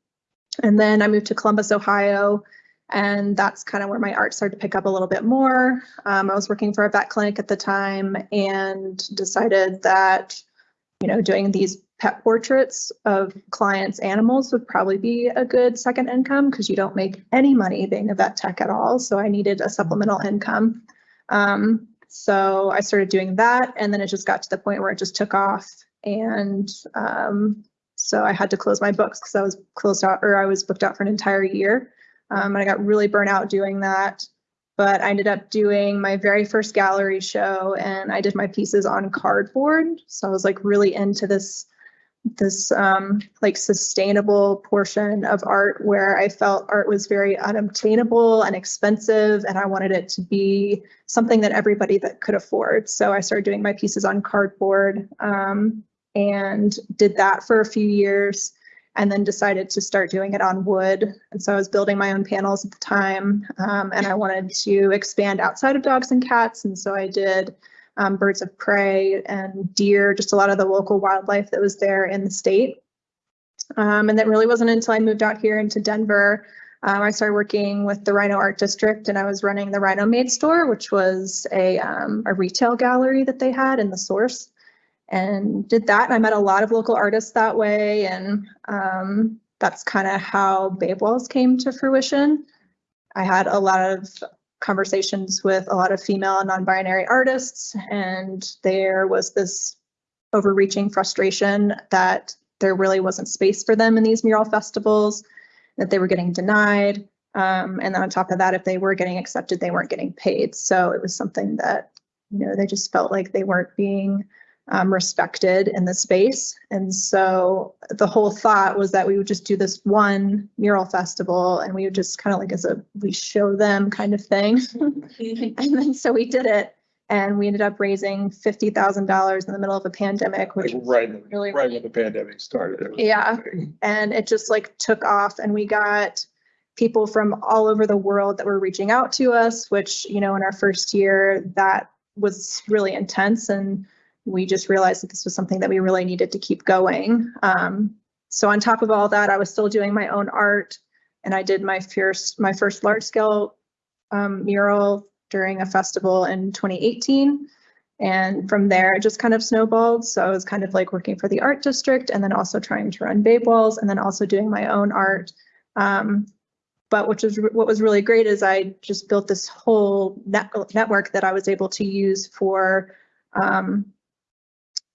and then I moved to Columbus, Ohio, and that's kind of where my art started to pick up a little bit more. Um, I was working for a vet clinic at the time and decided that, you know, doing these pet portraits of clients' animals would probably be a good second income because you don't make any money being a vet tech at all. So I needed a supplemental income. Um, so I started doing that, and then it just got to the point where it just took off. And um, so I had to close my books because I was closed out or I was booked out for an entire year. Um, and I got really burnt out doing that. But I ended up doing my very first gallery show and I did my pieces on cardboard. So I was like really into this this um, like sustainable portion of art where I felt art was very unobtainable and expensive and I wanted it to be something that everybody that could afford. So I started doing my pieces on cardboard um, and did that for a few years and then decided to start doing it on wood. And so I was building my own panels at the time um, and I wanted to expand outside of dogs and cats. And so I did um, birds of prey and deer, just a lot of the local wildlife that was there in the state. Um, and that really wasn't until I moved out here into Denver. Um, I started working with the RiNo Art District and I was running the RiNo Made store, which was a, um, a retail gallery that they had in the source and did that. And I met a lot of local artists that way. And um, that's kind of how Babe Walls came to fruition. I had a lot of conversations with a lot of female non-binary artists, and there was this overreaching frustration that there really wasn't space for them in these mural festivals, that they were getting denied. Um, and then on top of that, if they were getting accepted, they weren't getting paid. So it was something that, you know, they just felt like they weren't being um, respected in the space. And so the whole thought was that we would just do this one mural festival and we would just kind of like as a we show them kind of thing. and then so we did it and we ended up raising fifty thousand dollars in the middle of a pandemic, which was Right, really right when the pandemic started. Yeah. amazing. and it just like took off and we got people from all over the world that were reaching out to us which you know in our first year that was really intense and we just realized that this was something that we really needed to keep going um, so on top of all that i was still doing my own art and i did my first my first large scale um, mural during a festival in 2018 and from there, it just kind of snowballed. So I was kind of like working for the art district and then also trying to run Babe Walls and then also doing my own art. Um, but which is what was really great is I just built this whole net, network that I was able to use for um,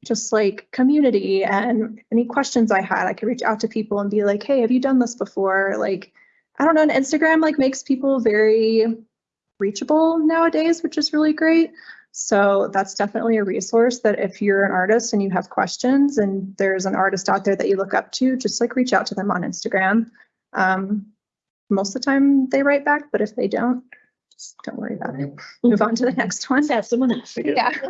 just like community and any questions I had, I could reach out to people and be like, hey, have you done this before? Like, I don't know, and Instagram like makes people very reachable nowadays, which is really great. So that's definitely a resource that if you're an artist and you have questions and there's an artist out there that you look up to, just like reach out to them on Instagram. Um, most of the time they write back, but if they don't, don't worry about it. Move on to the next one. Have someone else. Yeah.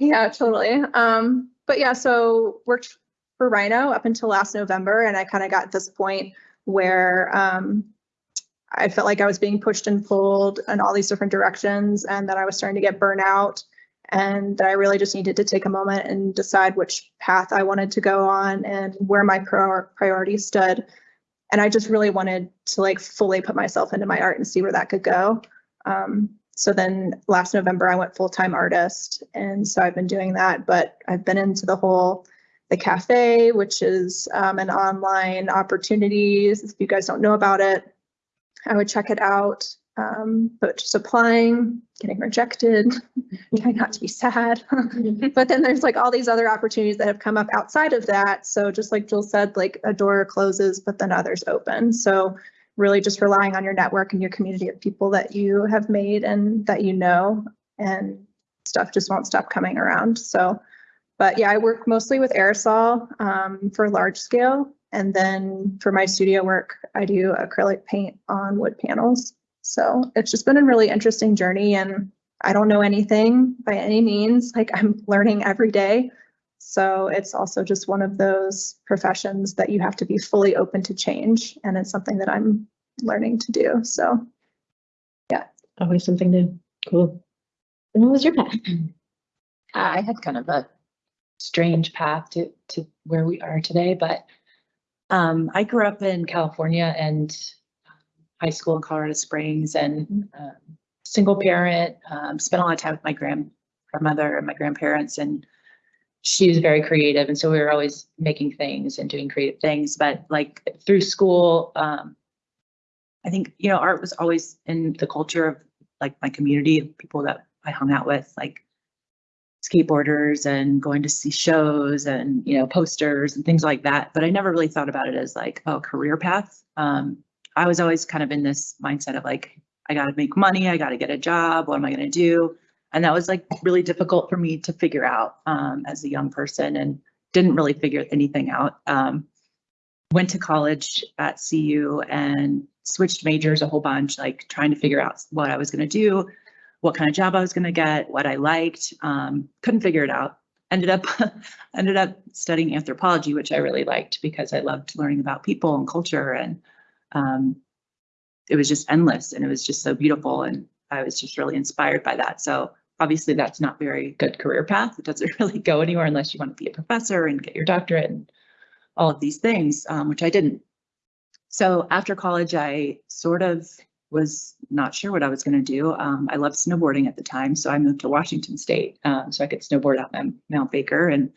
Yeah, totally. Um, but yeah, so worked for RiNo up until last November and I kind of got this point where um I felt like I was being pushed and pulled in all these different directions and that I was starting to get burnout and that I really just needed to take a moment and decide which path I wanted to go on and where my prior- priorities stood. And I just really wanted to like fully put myself into my art and see where that could go. Um, so then last November I went full-time artist and so I've been doing that, but I've been into the whole the CaFÉ, which is um, an online opportunities. If you guys don't know about it, I would check it out. Um, but just applying, getting rejected, trying not to be sad. but then there's like all these other opportunities that have come up outside of that. So just like Jill said, like a door closes, but then others open. So really just relying on your network and your community of people that you have made and that you know, and stuff just won't stop coming around. So, but yeah, I work mostly with aerosol um, for large scale. And then for my studio work, I do acrylic paint on wood panels. So it's just been a really interesting journey and I don't know anything by any means. Like I'm learning every day. So it's also just one of those professions that you have to be fully open to change. And it's something that I'm learning to do. So yeah. Always something new. Cool. And what was your path? I had kind of a strange path to, to where we are today, but um, I grew up in California and high school in Colorado Springs and um, single parent, um, spent a lot of time with my grand, grandmother and my grandparents and she was very creative. And so we were always making things and doing creative things, but like through school, um, I think, you know, art was always in the culture of like my community of people that I hung out with, like skateboarders and going to see shows and you know posters and things like that but i never really thought about it as like oh career path um, i was always kind of in this mindset of like i got to make money i got to get a job what am i going to do and that was like really difficult for me to figure out um, as a young person and didn't really figure anything out um, went to college at cu and switched majors a whole bunch like trying to figure out what i was going to do what kind of job I was going to get, what I liked. Um, couldn't figure it out. Ended up ended up studying anthropology, which I really liked because I loved learning about people and culture, and um, it was just endless, and it was just so beautiful, and I was just really inspired by that. So obviously, that's not very good career path. It doesn't really go anywhere unless you want to be a professor and get your doctorate and all of these things, um, which I didn't. So after college, I sort of was not sure what I was going to do. Um, I loved snowboarding at the time, so I moved to Washington State um, so I could snowboard out Mount, Mount Baker and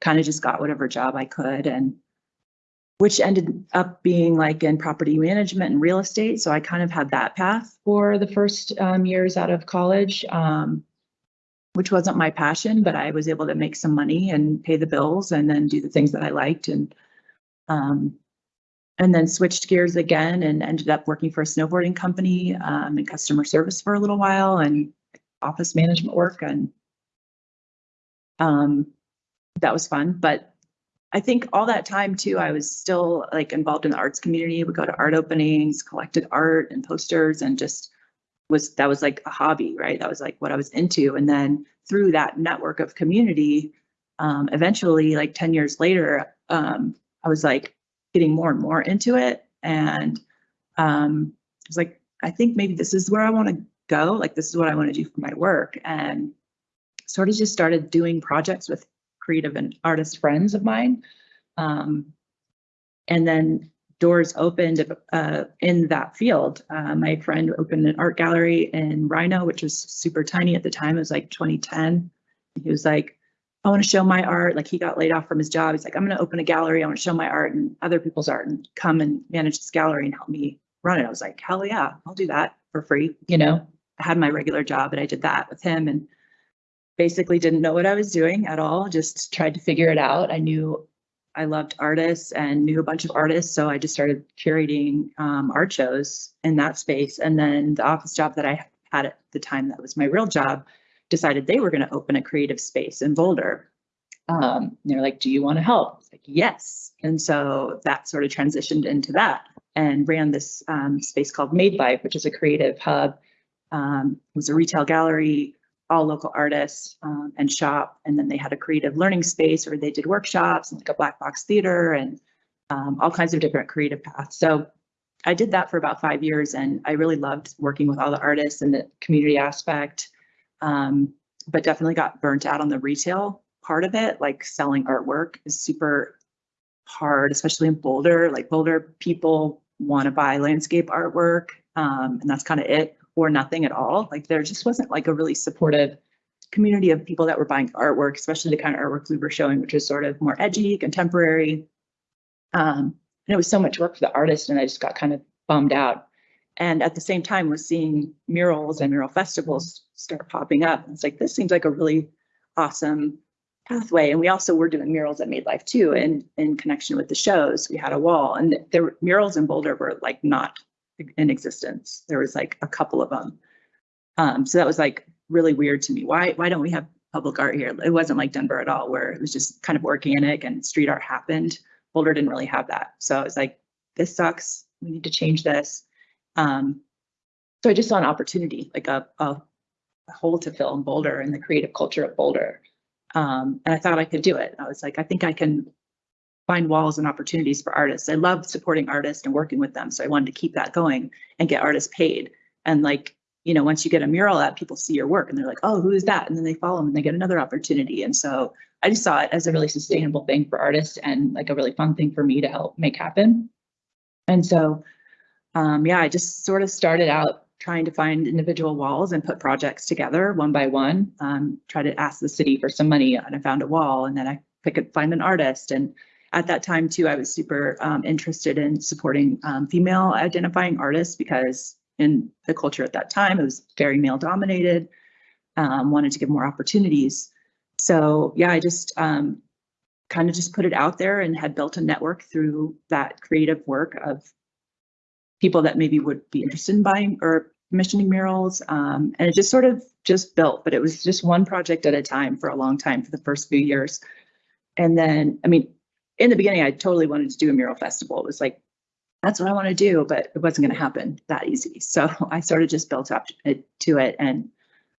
kind of just got whatever job I could, and which ended up being like in property management and real estate. So I kind of had that path for the first um, years out of college, um, which wasn't my passion, but I was able to make some money and pay the bills and then do the things that I liked and um, and then switched gears again and ended up working for a snowboarding company um, in customer service for a little while and office management work and um, that was fun. But I think all that time too, I was still like involved in the arts community. We go to art openings, collected art and posters, and just was that was like a hobby, right? That was like what I was into. And then through that network of community, um, eventually, like 10 years later, um, I was like, getting more and more into it. And um, I was like, I think maybe this is where I want to go. Like, this is what I want to do for my work. And sort of just started doing projects with creative and artist friends of mine. Um, and then doors opened uh, in that field. Uh, my friend opened an art gallery in RiNo, which was super tiny at the time. It was like 2010. He was like, I want to show my art. Like he got laid off from his job. He's like, I'm going to open a gallery. I want to show my art and other people's art and come and manage this gallery and help me run it. I was like, hell yeah, I'll do that for free. You know, I had my regular job, but I did that with him and basically didn't know what I was doing at all. Just tried to figure it out. I knew I loved artists and knew a bunch of artists. So I just started curating um, art shows in that space. And then the office job that I had at the time, that was my real job decided they were going to open a creative space in Boulder. Um, they're like, do you want to help? Like, yes. And so that sort of transitioned into that and ran this um, space called Made Life, which is a creative hub. Um, it was a retail gallery, all local artists um, and shop. And then they had a creative learning space where they did workshops and like a black box theater and um, all kinds of different creative paths. So I did that for about five years and I really loved working with all the artists and the community aspect um, but definitely got burnt out on the retail part of it. Like selling artwork is super hard, especially in Boulder. Like Boulder people want to buy landscape artwork, um, and that's kind of it, or nothing at all. Like there just wasn't like a really supportive community of people that were buying artwork, especially the kind of artwork we were showing, which is sort of more edgy, contemporary. Um, and it was so much work for the artist, and I just got kind of bummed out. And at the same time, was seeing murals and mural festivals start popping up. And It's like, this seems like a really awesome pathway. And we also were doing murals at Made Life too, and in connection with the shows. We had a wall and the murals in Boulder were like not in existence. There was like a couple of them. Um, so that was like really weird to me. Why, why don't we have public art here? It wasn't like Denver at all, where it was just kind of organic and street art happened. Boulder didn't really have that. So I was like, this sucks. We need to change this. Um, so I just saw an opportunity, like a, a, a hole to fill in Boulder and the creative culture of Boulder. Um, and I thought I could do it. I was like, I think I can find walls and opportunities for artists. I love supporting artists and working with them. So I wanted to keep that going and get artists paid. And like, you know, once you get a mural up, people see your work and they're like, oh, who is that? And then they follow them and they get another opportunity. And so I just saw it as a really sustainable thing for artists and like a really fun thing for me to help make happen. And so, um, yeah, I just sort of started out trying to find individual walls and put projects together one by one. Um, try to ask the city for some money and I found a wall and then I could find an artist. And at that time too, I was super um, interested in supporting um, female identifying artists because in the culture at that time, it was very male dominated. Um, wanted to give more opportunities. So yeah, I just um, kind of just put it out there and had built a network through that creative work of people that maybe would be interested in buying or commissioning murals. Um, and it just sort of just built, but it was just one project at a time for a long time for the first few years. And then, I mean, in the beginning, I totally wanted to do a mural festival. It was like, that's what I want to do, but it wasn't going to happen that easy. So I sort of just built up to it. And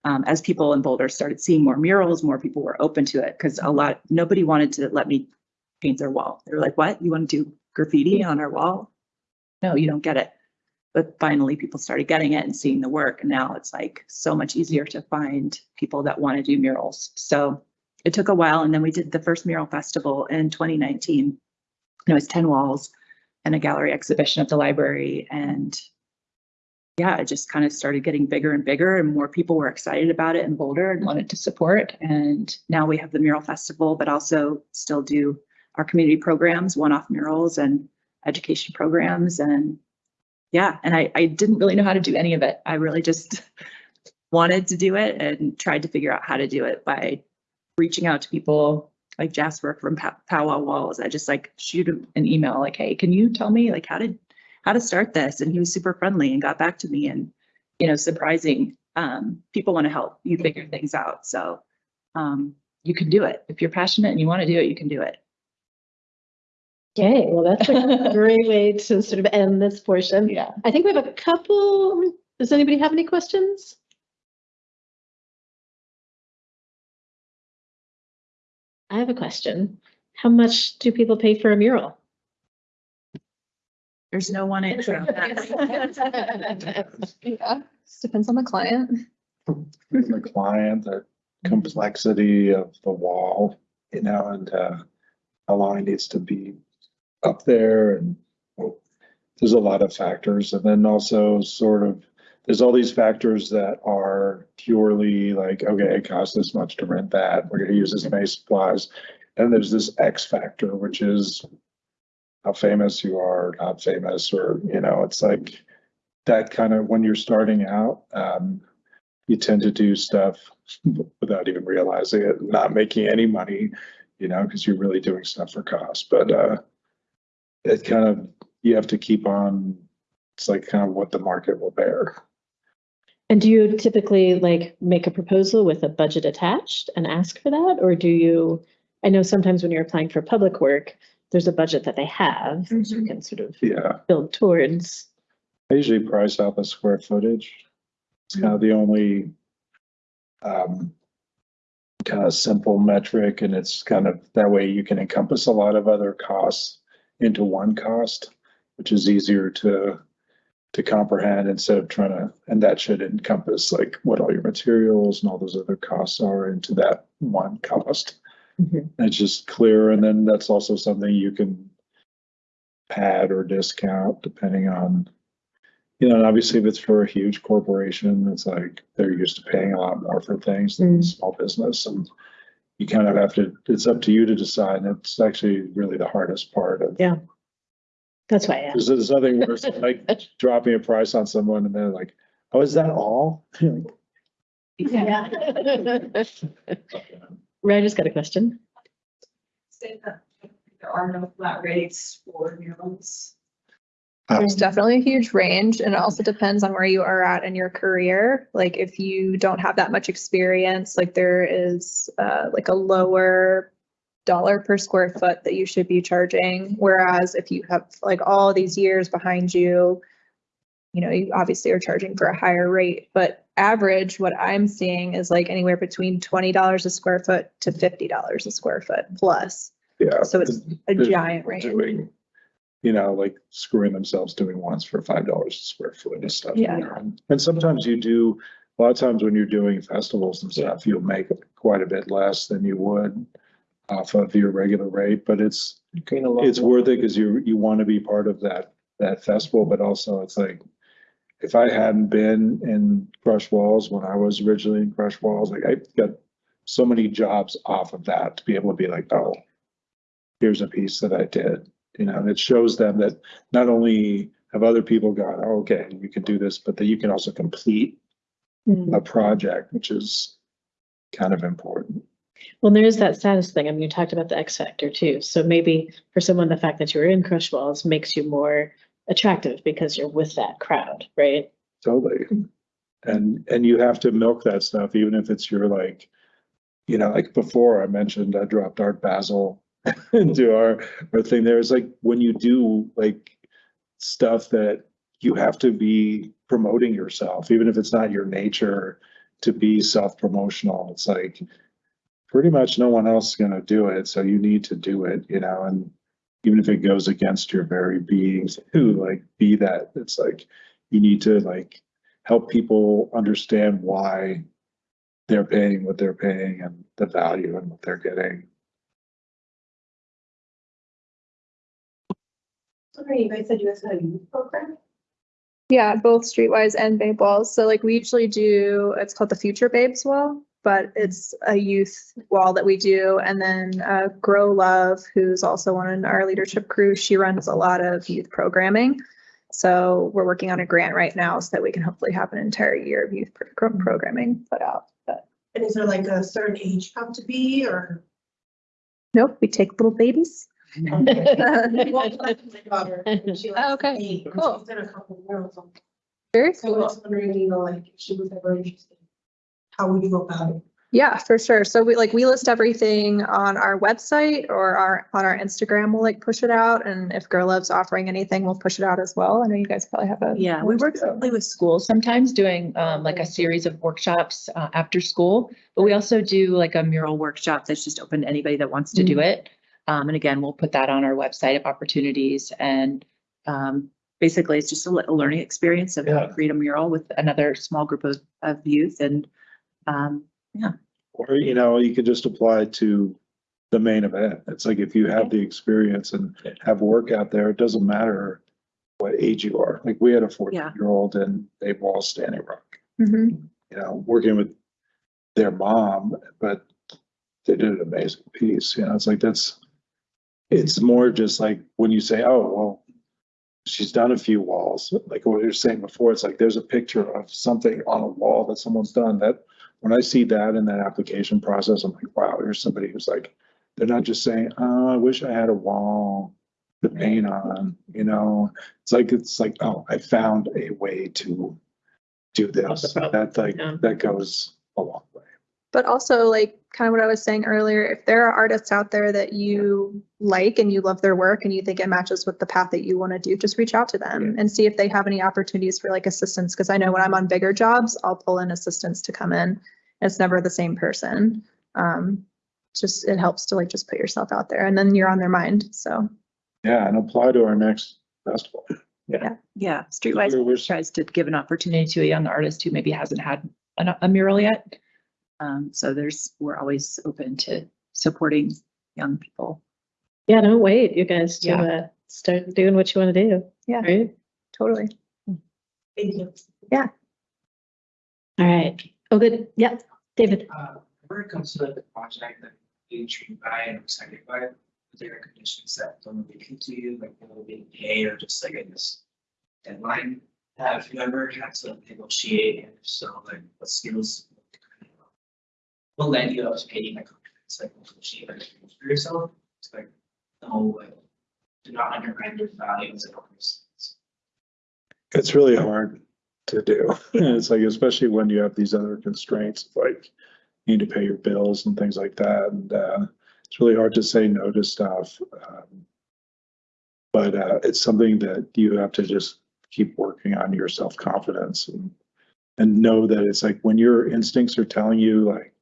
um, as people in Boulder started seeing more murals, more people were open to it because a lot, nobody wanted to let me paint their wall. They were like, what? You want to do graffiti on our wall? No, you don't get it. But finally, people started getting it and seeing the work. And now it's like so much easier to find people that want to do murals. So it took a while. And then we did the first mural festival in 2019. And it was 10 walls and a gallery exhibition at the library. And yeah, it just kind of started getting bigger and bigger and more people were excited about it in Boulder and wanted to support. And now we have the mural festival, but also still do our community programs, one-off murals and education programs. And yeah, and I, I didn't really know how to do any of it. I really just wanted to do it and tried to figure out how to do it by reaching out to people like Jasper from Pow- Powwow Walls. I just like shoot him an email like, hey, can you tell me like how to how to start this? And he was super friendly and got back to me and you know, surprising. Um, people want to help you figure things out. So um, you can do it. If you're passionate and you want to do it, you can do it. Okay, well, that's a great way to sort of end this portion. Yeah. I think we have a couple, does anybody have any questions? I have a question. How much do people pay for a mural? There's no one answer on that. Yeah, depends on the client. the client, the complexity of the wall, you know, and uh, how long it needs to be up there and well, there's a lot of factors. And then also sort of, there's all these factors that are purely like, okay, it costs this much to rent that. We're gonna use this many supplies. And there's this X factor, which is how famous you are, not famous, or, you know, it's like that kind of, when you're starting out, um, you tend to do stuff without even realizing it, not making any money, you know, because you're really doing stuff for cost. But uh, it kind of you have to keep on. It's like kind of what the market will bear. And do you typically like make a proposal with a budget attached and ask for that? Or do you, I know sometimes when you're applying for public work, there's a budget that they have, so you can sort of Yeah, build towards. I usually price out the square footage. It's kind of the only um, kind of simple metric, and it's kind of that way you can encompass a lot of other costs into one cost, which is easier to to comprehend instead of trying to, and that should encompass like what all your materials and all those other costs are into that one cost. Mhm. It's just clear, and then that's also something you can pad or discount depending on, you know, and obviously if it's for a huge corporation, it's like they're used to paying a lot more for things than Mm. small business and you kind of have to, it's up to you to decide. and It's actually really the hardest part of. Yeah. That's why I asked. There's, there's nothing worse than like dropping a price on someone and they're like, oh, is that all? You're like, Yeah. Ray just got a question. say that there are no flat rates for murals. There's definitely a huge range and it also depends on where you are at in your career. Like if you don't have that much experience, like there is uh like a lower dollar per square foot that you should be charging. Whereas if you have like all these years behind you, you know, you obviously are charging for a higher rate, but average, what I'm seeing is like anywhere between twenty dollars a square foot to fifty dollars a square foot plus. Yeah. So it's a giant range. Doing, you know, like screwing themselves doing ones for five dollars a square foot and stuff. Yeah. And- And sometimes you do, a lot of times when you're doing festivals and stuff, you'll make quite a bit less than you would off of your regular rate, but it's, Gain a lot it's worth it because you, you want to be part of that, that festival, but also it's like, if I hadn't been in Crush Walls when I was originally in Crush Walls, like I got so many jobs off of that to be able to be like, oh, here's a piece that I did, you know, and it shows them that not only have other people gone, oh, okay, you can do this, but that you can also complete Mm. a project, which is kind of important. Well, there is that status thing. I mean, you talked about the X factor too. So maybe for someone, the fact that you were in Crush Walls makes you more attractive because you're with that crowd, right? Totally. And, and you have to milk that stuff, even if it's your like, you know, like before I mentioned, I dropped Art Basel into our, our thing there. It's like when you do like stuff that you have to be promoting yourself, even if it's not your nature to be self-promotional. It's like pretty much no one else is gonna do it, so you need to do it, you know, and even if it goes against your very being to like be that, it's like you need to like help people understand why they're paying what they're paying and the value and what they're getting. Sorry, you guys said you guys had a youth program? Yeah, both Streetwise and Babe Walls. So like we usually do, it's called the Future Babes Wall, but it's a youth wall that we do. And then uh, Grow Love, who's also on our leadership crew, she runs a lot of youth programming. So we're working on a grant right now so that we can hopefully have an entire year of youth pro- programming put out. But And is there like a certain age you have to be or? nope, we take little babies. Well, my daughter, she likes Oh, okay, to paint, cool. She's in a couple of worlds. Very So I was wondering, you know, like if she was ever interested, how would you go about it? Yeah, for sure. So we like, we list everything on our website or our, on our Instagram, we'll like push it out. And if Girl Love's offering anything, we'll push it out as well. I know you guys probably have a. Yeah, we work closely with schools sometimes doing um like a series of workshops uh after school. But we also do like a mural workshop that's just open to anybody that wants to do it. Um, and again, we'll put that on our website of opportunities and um basically it's just a a learning experience of how to create a mural with another small group of of youth and um Or, you know, you could just apply to the main event. It's like if you have the experience and have work out there, it doesn't matter what age you are. Like we had a fourteen-year-old and they wall Standing Rock, Mhm. you know, working with their mom, but they did an amazing piece, you know, it's like that's, it's more just like when you say, oh, well, she's done a few walls, like what you were saying before, it's like there's a picture of something on a wall that someone's done that when I see that in that application process, I'm like, wow, here's somebody who's like, they're not just saying, oh, I wish I had a wall to paint on, you know? It's like, it's like, oh, I found a way to do this. That like, that goes a long. But also like kind of what I was saying earlier, if there are artists out there that you like and you love their work and you think it matches with the path that you want to do, just reach out to them and see if they have any opportunities for like assistance. Cause I know when I'm on bigger jobs, I'll pull in assistants to come in. It's never the same person. Um, just, it helps to like just put yourself out there and then you're on their mind. So. Yeah, and apply to our next festival. yeah, We're- Streetwise we're- tries to give an opportunity to a young artist who maybe hasn't had a a mural yet. Um, so there's, we're always open to supporting young people. Yeah, don't wait, you guys, to Yeah. uh, start doing what you want to do. Yeah. Right? Totally. Thank you. Yeah. All right. Oh, good. Yeah, David. Uh, when it comes to like the project that you intrigued by and excited by, are there conditions that don't make it to you, like will be paid or just like in this deadline? Have you ever had to negotiate and if so, like what skills? Will lend you up to paying like confidence, like skills for yourself, it's like, no, like, do not undermine your values and others. It's really hard to do. It's like, especially when you have these other constraints, like you need to pay your bills and things like that. And, uh, it's really hard to say no to stuff. Um, But, uh, it's something that you have to just keep working on your self-confidence and, and know that it's like when your instincts are telling you like,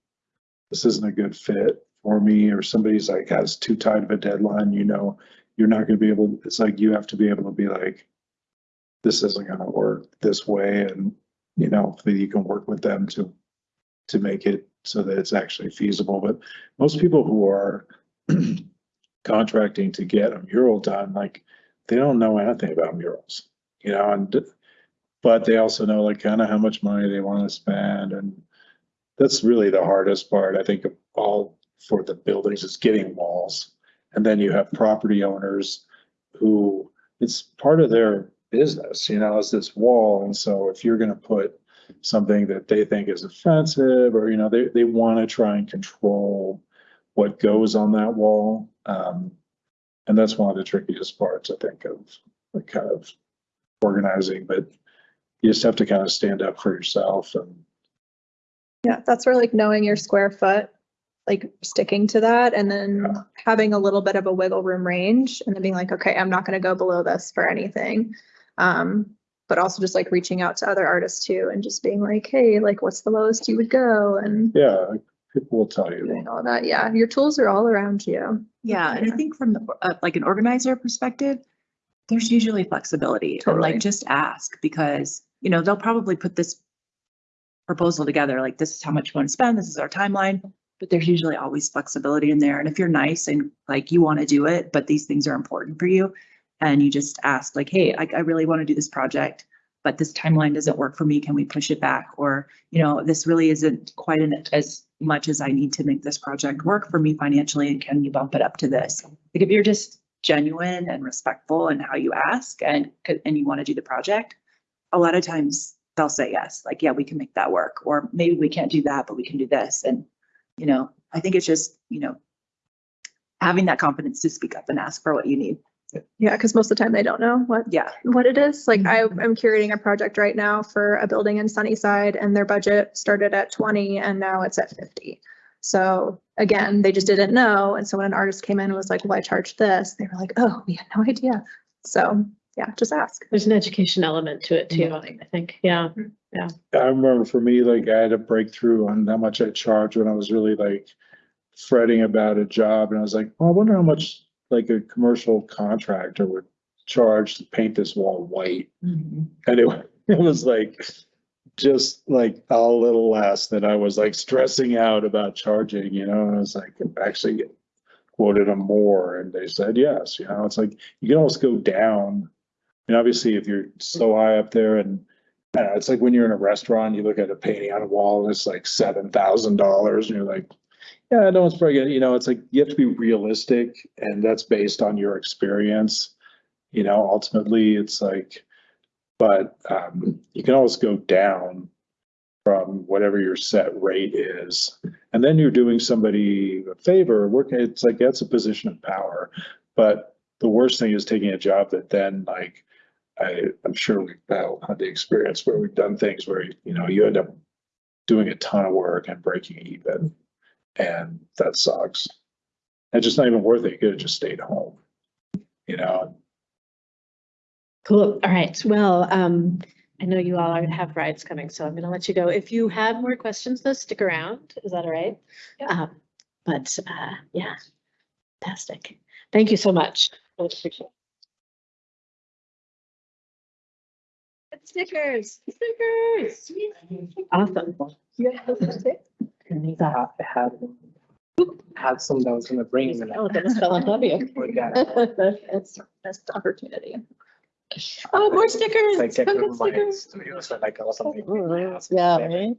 this isn't a good fit for me, or somebody's like has too tight of a deadline, you know, you're not gonna be able, it's like you have to be able to be like, this isn't gonna work this way, and, you know, that you can work with them to, to make it so that it's actually feasible, but most people who are contracting to get a mural done, like, they don't know anything about murals, you know, and, but they also know like kind of how much money they want to spend, and that's really the hardest part, I think, of all for the buildings is getting walls. And then you have property owners who, it's part of their business, you know, is this wall. And so if you're gonna put something that they think is offensive, or, you know, they, they wanna try and control what goes on that wall. Um, and that's one of the trickiest parts, I think, of like kind of organizing, but you just have to kind of stand up for yourself and Yeah, that's where like knowing your square foot, like sticking to that and then Yeah. having a little bit of a wiggle room range and then being like, okay, I'm not gonna go below this for anything. Um, but also just like reaching out to other artists too and just being like, hey, like what's the lowest you would go and yeah, people will tell you. doing all that. Yeah, your tools are all around you. Yeah, and I think from the, uh, like an organizer perspective, there's usually flexibility and Totally. like just ask because, you know, they'll probably put this proposal together, like this is how much you want to spend, this is our timeline, but there's usually always flexibility in there. And if you're nice and like you want to do it, but these things are important for you, and you just ask like, hey, I, I really want to do this project, but this timeline doesn't work for me, can we push it back? Or, you know, this really isn't quite an- as much as I need to make this project work for me financially, and can you bump it up to this? Like if you're just genuine and respectful in how you ask and, and you want to do the project, a lot of times they'll say yes, like, yeah, we can make that work, or maybe we can't do that, but we can do this. And, you know, I think it's just, you know, having that confidence to speak up and ask for what you need. Yeah, because most of the time they don't know what Yeah. what it is. Like I, Mhm. I'm curating a project right now for a building in Sunnyside and their budget started at twenty and now it's at fifty. So again, they just didn't know. And so when an artist came in and was like, well, I charged this, they were like, oh, we had no idea. So yeah, just ask. There's an education element to it too, mm-hmm. I think, mm-hmm. yeah. Yeah. I remember for me, like I had a breakthrough on how much I charged when I was really like fretting about a job and I was like, well, I wonder how much like a commercial contractor would charge to paint this wall white. Mm-hmm. And it, it was like, just like a little less than I was like stressing out about charging, you know, and I was like, actually quoted them more and they said, yes, you know, it's like, you can almost go down. Obviously if you're so high up there and I it's like when you're in a restaurant, you look at a painting on a wall and it's like seven thousand dollars and you're like, yeah, no one's probably gonna, you know, it's like you have to be realistic and that's based on your experience. You know, ultimately, it's like, but um, you can always go down from whatever your set rate is. And then you're doing somebody a favor, working, it's like that's a position of power. But the worst thing is taking a job that then like I, I'm sure we've all had the experience where we've done things where, you know, you end up doing a ton of work and breaking even. And that sucks. It's just not even worth it. You could have just stayed home. You know, Cool. All right. Well, um, I know you all are, have rides coming, so I'm gonna let you go. If you have more questions, though, stick around. Is that all right? Yeah. Um, but, uh, yeah, fantastic. Thank you so much. I appreciate it. Stickers, stickers. Awesome. Yeah. I had, had some that was gonna bring and then I Oh, that was fell on top of you. forgot. It's best opportunity. Oh, more stickers. Like, take Come over get my stickers. studio, like, I was something. Yeah, right?